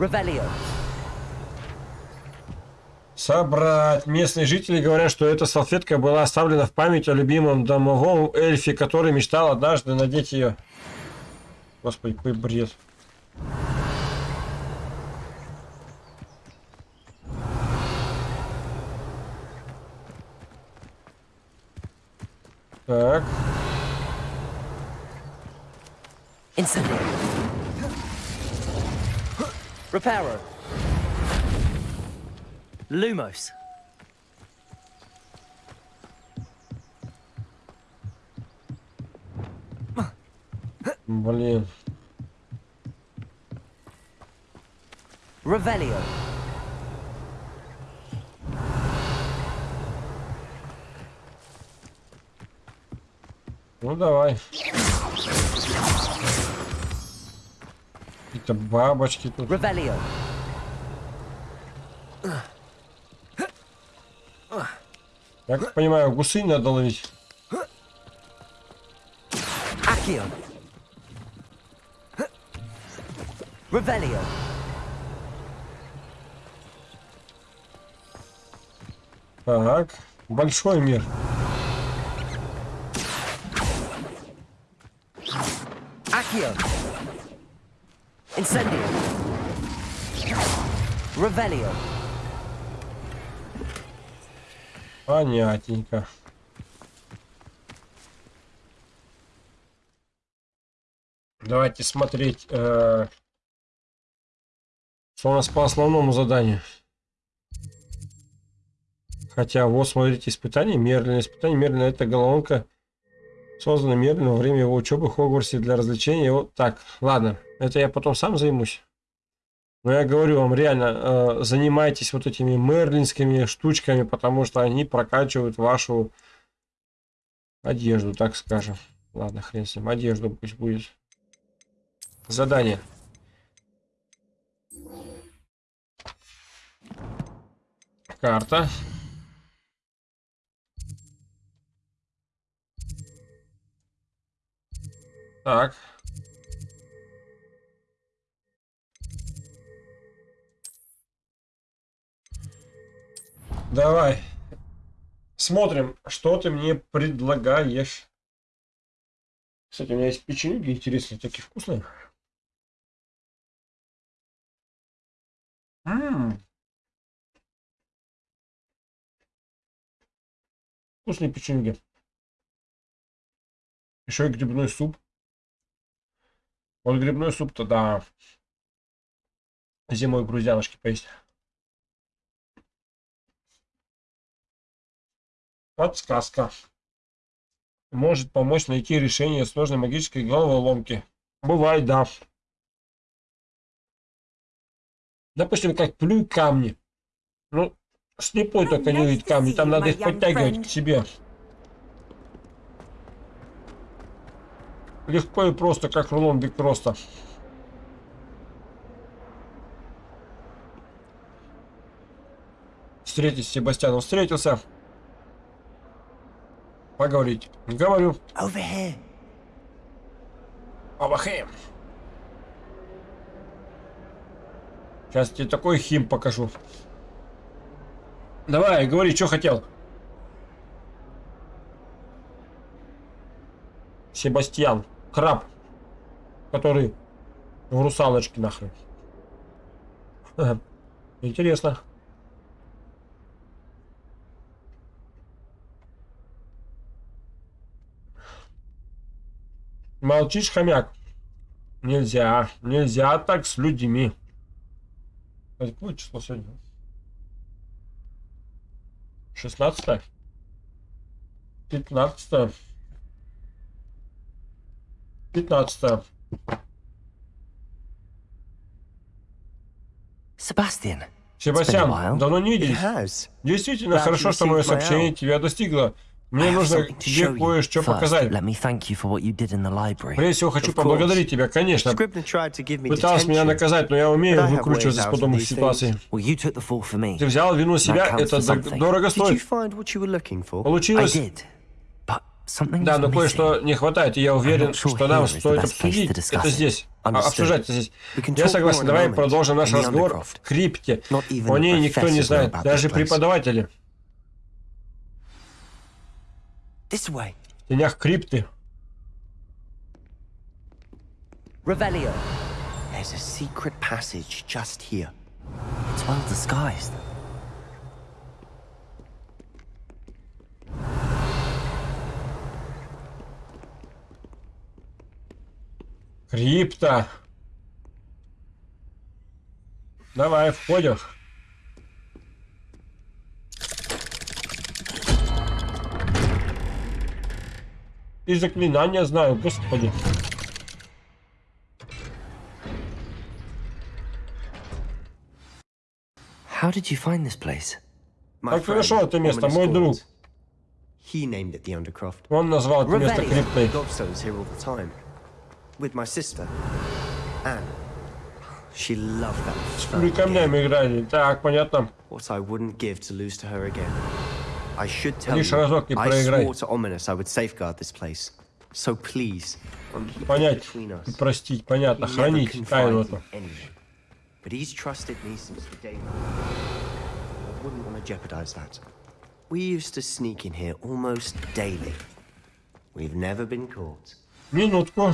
Собрать. Местные жители говорят, что эта салфетка была оставлена в память о любимом домовом эльфе, который мечтал однажды надеть ее. Господи, какой бред. Reparo. Lumos. Блин. Revelio. Ну давай. Какие-то бабочки тут. Я как понимаю, гусы надо ловить. Accio. Revelio. Так, большой мир. Revelio. Понятненько. Давайте смотреть, э, что у нас по основному заданию. Хотя, вот, смотрите, испытание, Мерлин. Испытание Мерлина это головоломка, создана Мерлин во время его учебы в Хогвартсе для развлечения. Вот так, ладно, это я потом сам займусь. Но я говорю вам, реально, э, занимайтесь вот этими мерлинскими штучками, потому что они прокачивают вашу одежду, так скажем. Ладно, хрен с ним, одежду пусть будет. Задание. Карта. Так. Давай. Смотрим, что ты мне предлагаешь. Кстати, у меня есть печеньки интересные, такие вкусные. М Вкусные печеньки. Еще и грибной суп. Вот грибной суп-то, да. Зимой грузяночки поесть. Подсказка. Может помочь найти решение сложной магической головоломки. Бывает, да. Допустим, как плюй камни. Ну, слепой только не видит камни. Там надо их подтягивать к себе. Легко и просто, как рулон биг просто. Встретить с Себастьяном встретился. Поговорить. Говорю. Over here. Over here. Сейчас тебе такой хим покажу. Давай, говори, что хотел. Себастьян. Краб. Который в русалочке нахрен. Интересно. Молчишь, хомяк? Нельзя. Нельзя так с людьми. Какое число сегодня? 16 15 15 Sebastian. Себастьян, давно не виделись. Действительно, хорошо, что мое сообщение тебя достигло. Мне нужно тебе кое-что показать. Прежде всего, хочу поблагодарить тебя, конечно. Пытался меня наказать, но я умею выкручиваться из подобных ситуаций. Ты взял вину себя, это дорого стоит. Получилось. Да, но кое-что не хватает, и я уверен, что нам стоит обсудить это здесь. А. Обсуждать это здесь. Я согласен, давай продолжим наш разговор в крипте. О ней никто не знает, даже преподаватели. This way. В тенях крипты. Revelio. There's a secret passage just here. It's well disguised. Крипта. Давай, входим. И заклинания знаю, господи. How did you find this place? My Как ты нашел friend, это место, Ominous мой Gold. друг? He named it the Undercroft. Он назвал это место Revelio. криптой. Gobstone's here all the time. With my sister, Anne. She loved that С fun game. камнями играли. Так, понятно. What I wouldn't give to lose to her again. I should tell Лишь you, разок не I проиграй. swore to Ominous I would safeguard this place. So please, keep it Понять between us. и простить, понятно. He never Хранить тайну confided эту. in anyone. But he's trusted me since the day I wouldn't want to jeopardize that. We used to sneak in here almost daily. We've never been caught. Минутку.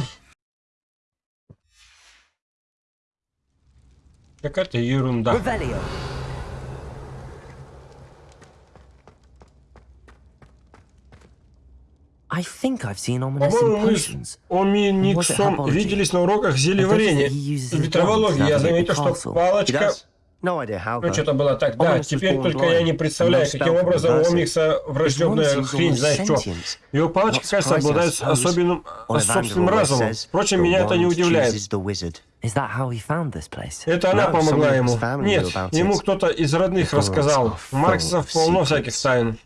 Какая-то ерунда. Revelio. По-моему, мы с. Оминиксом виделись на уроках uses В ветровологии я заметил, the что палочка... Ну, что-то было так. Да, теперь только я не представляю, каким образом у. Омикса врожденная хрень, знаешь что. Его палочка, кажется, suppose. особенным, Ollivander собственным разумом. Впрочем, "The меня это не удивляет. chooses the wizard." Is that how he found this place? Это она помогла ему. Нет, ему кто-то из родных рассказал. of полно всяких тайн.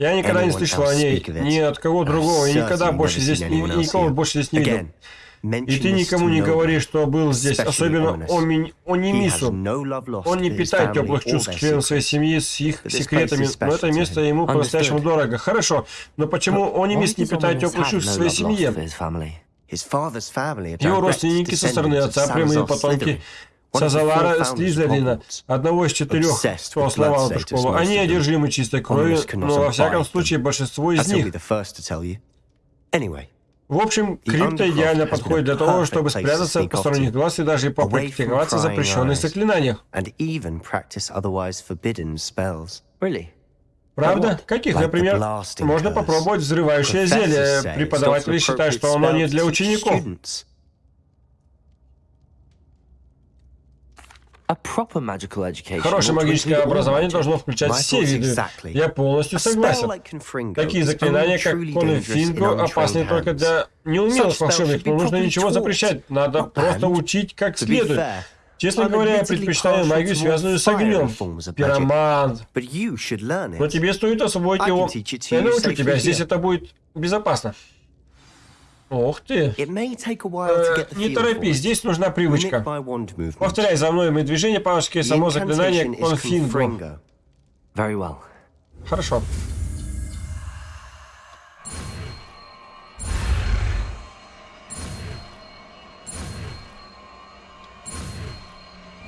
Я никогда не слышал о ней ни от кого другого, и никогда больше здесь, ни- никого больше здесь не видел. И ты никому не говори, что был здесь, особенно Онимису. no love lost Он не питает теплых чувств к членам своей семьи с их секретами, но это место ему по-настоящему дорого. Хорошо, но почему Why Онимис не питает теплых чувств к своей семье? Его родственники со стороны отца, прямые потомки Сазалара Слизерина, одного из четырех, кто основал эту школу. Они одержимы чистой кровью, но во всяком случае большинство из них. В общем, Undercroft идеально подходит для того, чтобы спрятаться от посторонних глаз и даже попрактиковаться в запрещенных заклинаниях. Правда? Каких, например, можно попробовать взрывающее зелье. Преподаватели считают, что оно не для учеников. Хорошее магическое образование должно включать все виды. Я полностью согласен. Такие заклинания, как Конфинго, опасны только для неумелых волшебников. Не нужно ничего запрещать. Надо просто учить как следует. Честно говоря, я предпочитаю магию, связанную с огнем. Пиромант. Но тебе стоит освоить его. Я научу тебя. Здесь это будет безопасно. Ох ты. Э, Не торопись, здесь нужна привычка. Повторяй за мной мои движения, палочки, The само заклинание Конфинго. Well. Хорошо.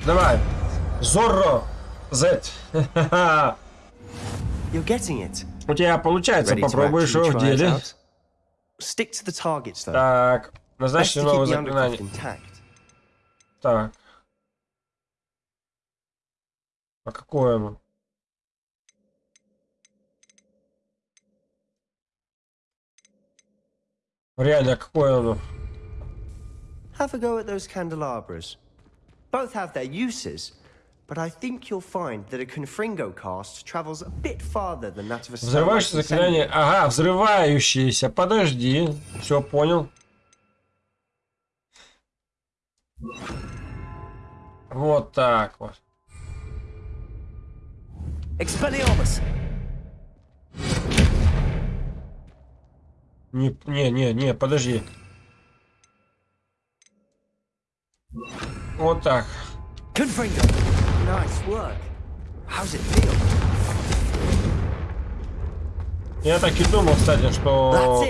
Давай. Зорро. Z. [laughs] У тебя получается, попробуешь его в деле. out? Stick to the targets, though. Так, Best назначьте to новое keep the undercroft заклинание. intact. Так. А какое оно? Реально, а какое оно? Have a go at those candelabras. Both have their uses, but I think you'll find that a Confringo cast travels a bit farther than that of a Взрывающее заклинание. Ага, взрывающееся. Подожди. Все, понял. Вот так вот. Expelliarmus! Не, не, не, не, подожди. Вот так. Confringo! Nice work. How's it feel? Я так и думал, кстати, что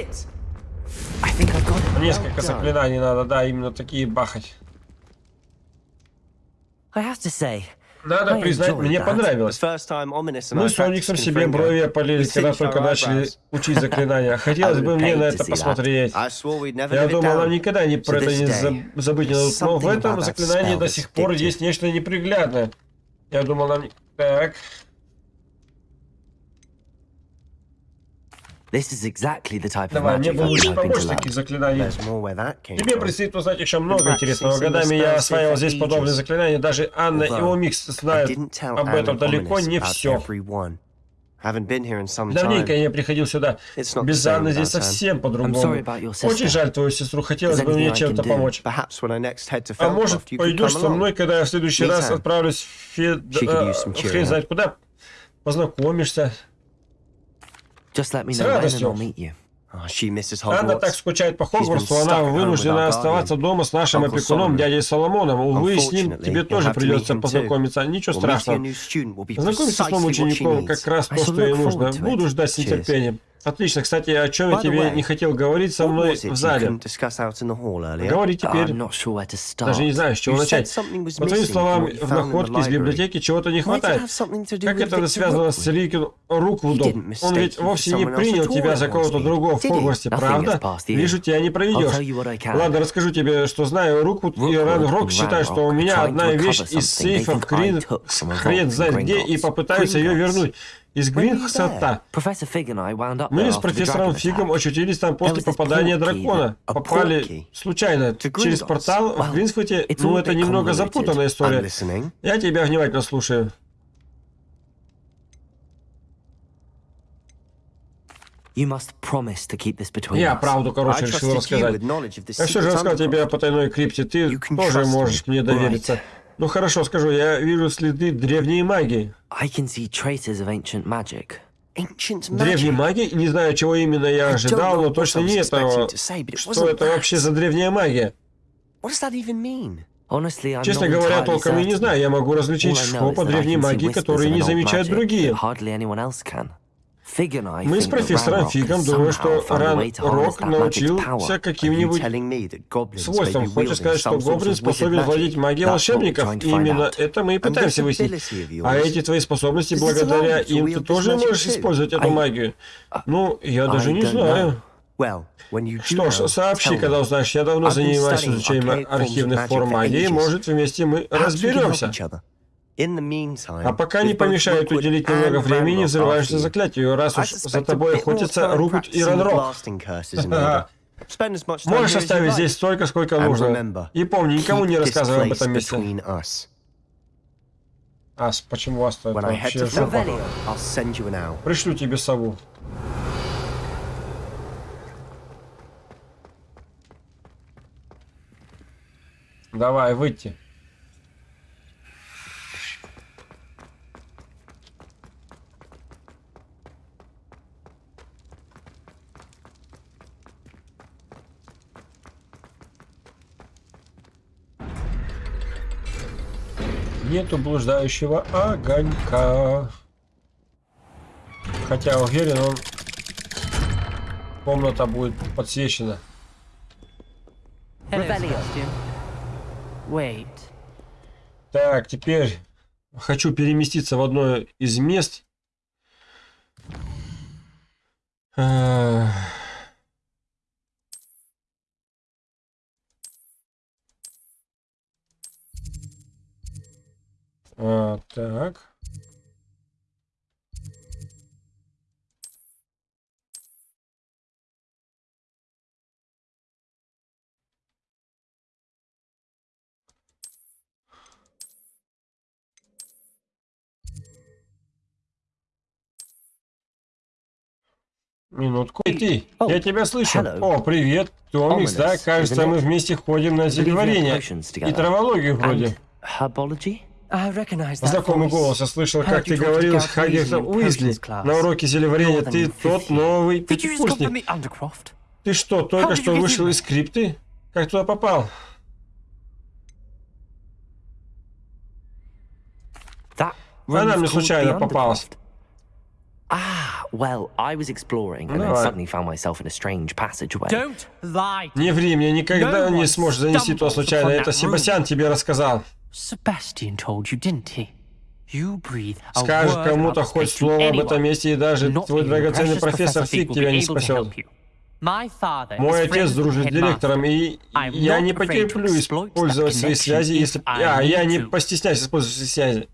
несколько заклинаний надо, да, именно такие бахать. I have to say, Надо I признать, мне понравилось. Мы с Ониксом себе брови опалили, we когда только начали учить заклинания. [laughs] Хотелось бы have мне на to это посмотреть. Я думал, нам никогда не про это не забыть. Но в этом заклинании до сих пор есть нечто неприглядное. Я думал, нам... не- Так, this is exactly the type давай, мне бы лучше learn. таких заклинаний. Тебе предстоит узнать еще много интересного. Годами я осваивал здесь подобные заклинания. Даже Анна и Омикс знают об этом далеко не все. Давненько я не приходил сюда. Без Анны здесь совсем по-другому. Очень жаль твою сестру. Хотелось бы мне чем-то помочь. А может, пойдешь со мной, когда я в следующий раз отправлюсь в Фед... Хрен знает куда. Познакомишься. С радостью. Misses Анна так скучает по Хогвартсу, она вынуждена оставаться дома с нашим опекуном, дядей Соломоном. Увы, с ним тебе тоже придется познакомиться. Ничего страшного. Познакомиться с новым учеником, как раз то, что ей нужно. Буду ждать с нетерпением. Отлично. Кстати, о чем я тебе не хотел говорить со мной в зале? Говори теперь. Даже не знаю, с чего начать. По твоим словам, в находке из библиотеки чего-то не хватает. Как это связано с? Рикин Руквудом? Он ведь вовсе не принял тебя за кого-то другого в? Хогвартсе, правда? Вижу, тебя не проведешь. Ладно, расскажу тебе, что знаю. Руквуд и Ран Рок считают, что у меня одна вещь из сейфа в Крин... Хрен знает где, и попытаются ее вернуть. Из Гринхсета. Мы с профессором Фигом очутились там после попадания дракона. Попали случайно через портал в it's Ну, это немного запутанная история. Я тебя внимательно слушаю. Я правду, короче, решил рассказать. Я все же рассказал тебе о потайной крипте. Ты тоже можешь мне довериться. Ну хорошо, скажу, я вижу следы древней магии. I can see traces of ancient magic. Ancient Древней magic. магии? Не знаю, чего именно я ожидал, но точно не этого. Что это вообще за древняя магия? What does that even mean? Honestly, I'm Честно говоря, толком и не знаю. Я могу различить что по древней магии, которые не замечают другие. Мы с профессором Фигом somehow что Ран Рок научился каким-нибудь be Хочешь сказать, что гоблин способен владеть магией волшебников? find Именно это мы и пытаемся выяснить. А эти твои способности, благодаря им, ты тоже можешь использовать эту магию? Ну, я даже не знаю. Что ж, сообщи, когда узнаешь. Я давно занимаюсь изучением архивных форм магии. Может, вместе мы разберемся. А пока не помешает уделить немного времени you, заклятию, раз уж за тобой охотятся Рукут и Ранрок. Можешь оставить здесь столько, сколько нужно. И помни, никому не рассказывай об этом месте. Ас, почему вас-то это вообще жопа? Пришлю тебе сову. Давай, выйти. Нету блуждающего огонька. Хотя уверен, он комната будет подсвечена. Wait. Так, теперь хочу переместиться в одно из мест. Эх. Так. Минутку. Ты, я тебя слышу. О, привет, Томикс, да? Кажется, мы вместе ходим на зельеварение и травологию вроде. Знакомый голос, я слышал, как you ты говорил с in Уизли на уроке зельеварения. More Ты тот 50. новый пятикурсник. Ты что, только что вышел из скрипты? Как туда попал? Она мне случайно попалась. Ah, well, I was exploring and then suddenly found myself in a strange passageway. Don't lie. Не ври, мне никогда не сможешь занести то случайно. Это Себастьян тебе рассказал. Sebastian told you, didn't he? You breathe a Скажешь кому-то хоть слово об этом месте, и даже Not твой драгоценный профессор Фиг тебя не спасет. Мой is отец дружит с директором, и я not не потерплю использовать свои связи, если... А, я не постесняюсь использовать свои связи.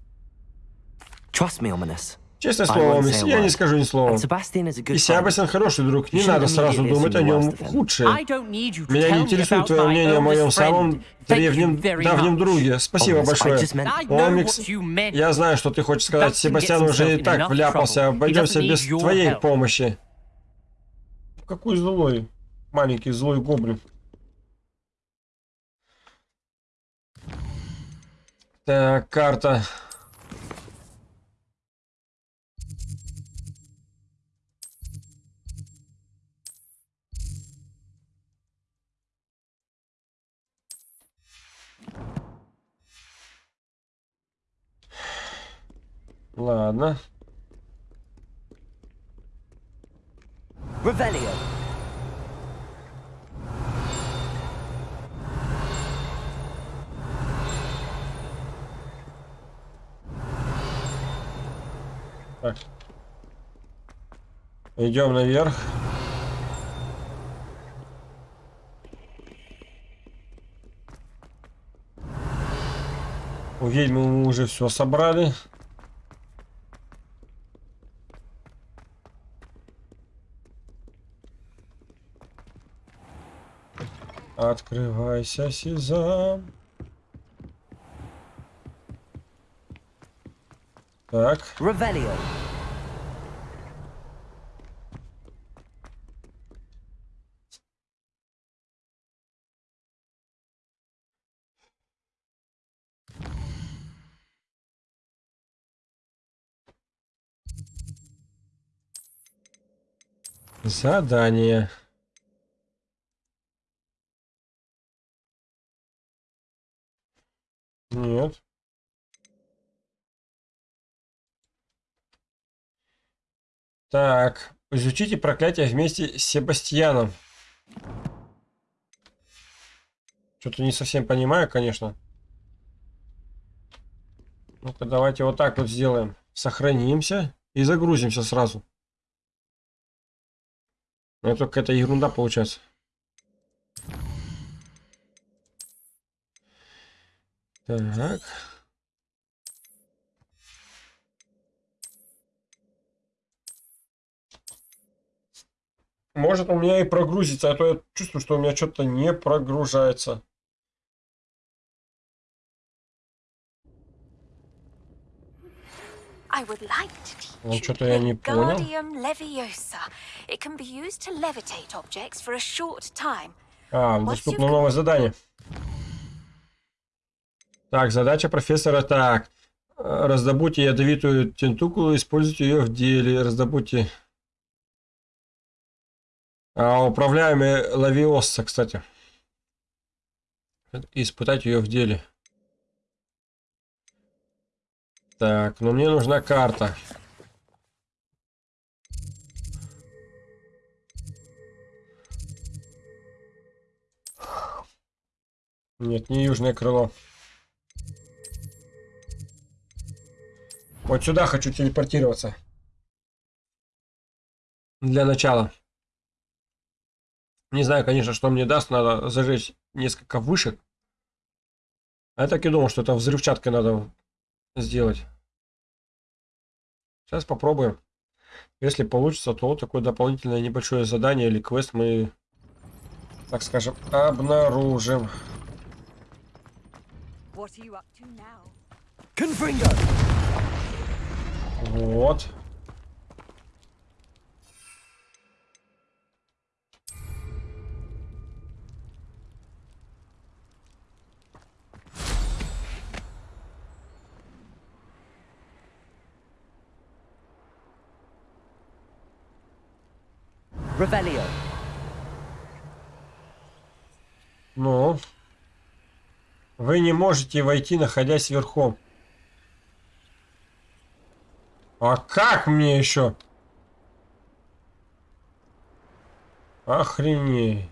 Честное слово, я не скажу ни слова. И. Себастьян хороший друг, не надо сразу думать о нем худшее. Меня не интересует твое мнение о моем самом древнем, давнем друге. Спасибо I большое. Омикс, я знаю, что ты хочешь сказать. Себастьян уже и так вляпался, обойдемся без твоей помощи. Какой злой, маленький злой гоблин. Так, карта. Ладно. Revelio. Так. Идем наверх. У ведьмы мы уже все собрали. Открывайся, Сезам. Так. Revelio. Задание. Нет. Так, изучите проклятие вместе с Себастьяном. Что-то не совсем понимаю, конечно. Ну-ка, давайте вот так вот сделаем. Сохранимся и загрузимся сразу. Ну, только какая-то ерунда получается. Так. Может у меня и прогрузится, а то я чувствую, что у меня что-то не прогружается. Ну, что-то я не понял. А, доступно новое задание. Так, задача профессора так. Раздобудьте ядовитую тентукулу, используйте ее в деле. Раздобудьте... А, управляемый лавиосса, кстати. Испытать ее в деле. Так, но мне нужна карта. Нет, не южное крыло. Вот сюда хочу телепортироваться. Для начала. Не знаю, конечно, что мне даст. Надо зажечь несколько вышек. А я так и думал, что это взрывчаткой надо сделать. Сейчас попробуем. Если получится, то такое дополнительное небольшое задание или квест мы, так скажем, обнаружим. Вот. Revelio. Ну. Вы не можете войти, находясь верхом. А как мне еще? Охренеть.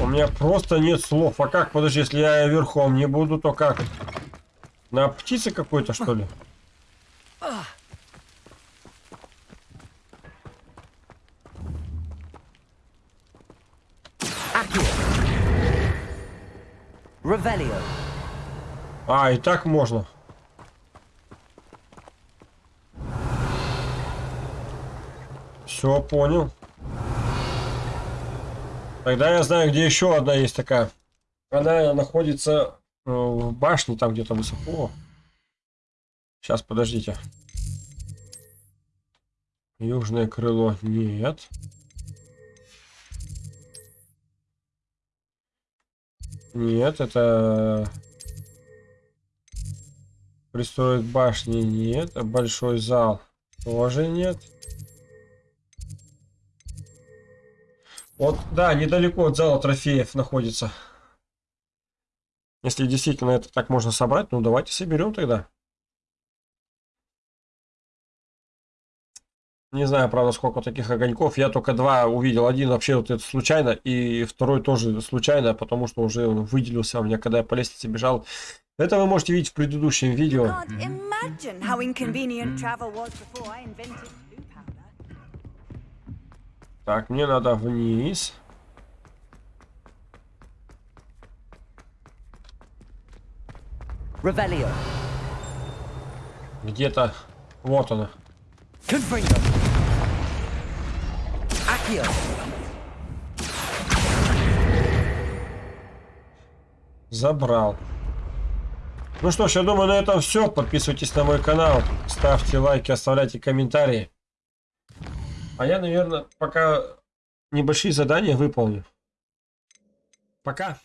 У меня просто нет слов. А как, подожди, если я верхом не буду, то как? На птице какой-то, что ли? А, и так можно. Все, понял. Тогда я знаю, где еще одна есть такая. Она находится э, в башне, там где-то высоко. Сейчас, подождите. Южное крыло нет. Нет, это... Пристроить башни нет. Большой зал тоже нет. Вот, да, недалеко от зала трофеев находится. Если действительно это так можно собрать, ну давайте соберем тогда. Не знаю, правда, сколько таких огоньков. Я только два увидел. Один вообще вот это случайно, и второй тоже случайно, потому что уже он выделился у меня, когда я по лестнице бежал. Это вы можете видеть в предыдущем видео. Так, мне надо вниз. Где-то... Вот она. Забрал. Ну что ж, я думаю, на этом все. Подписывайтесь на мой канал, ставьте лайки, оставляйте комментарии. А я, наверное, пока небольшие задания выполню. Пока.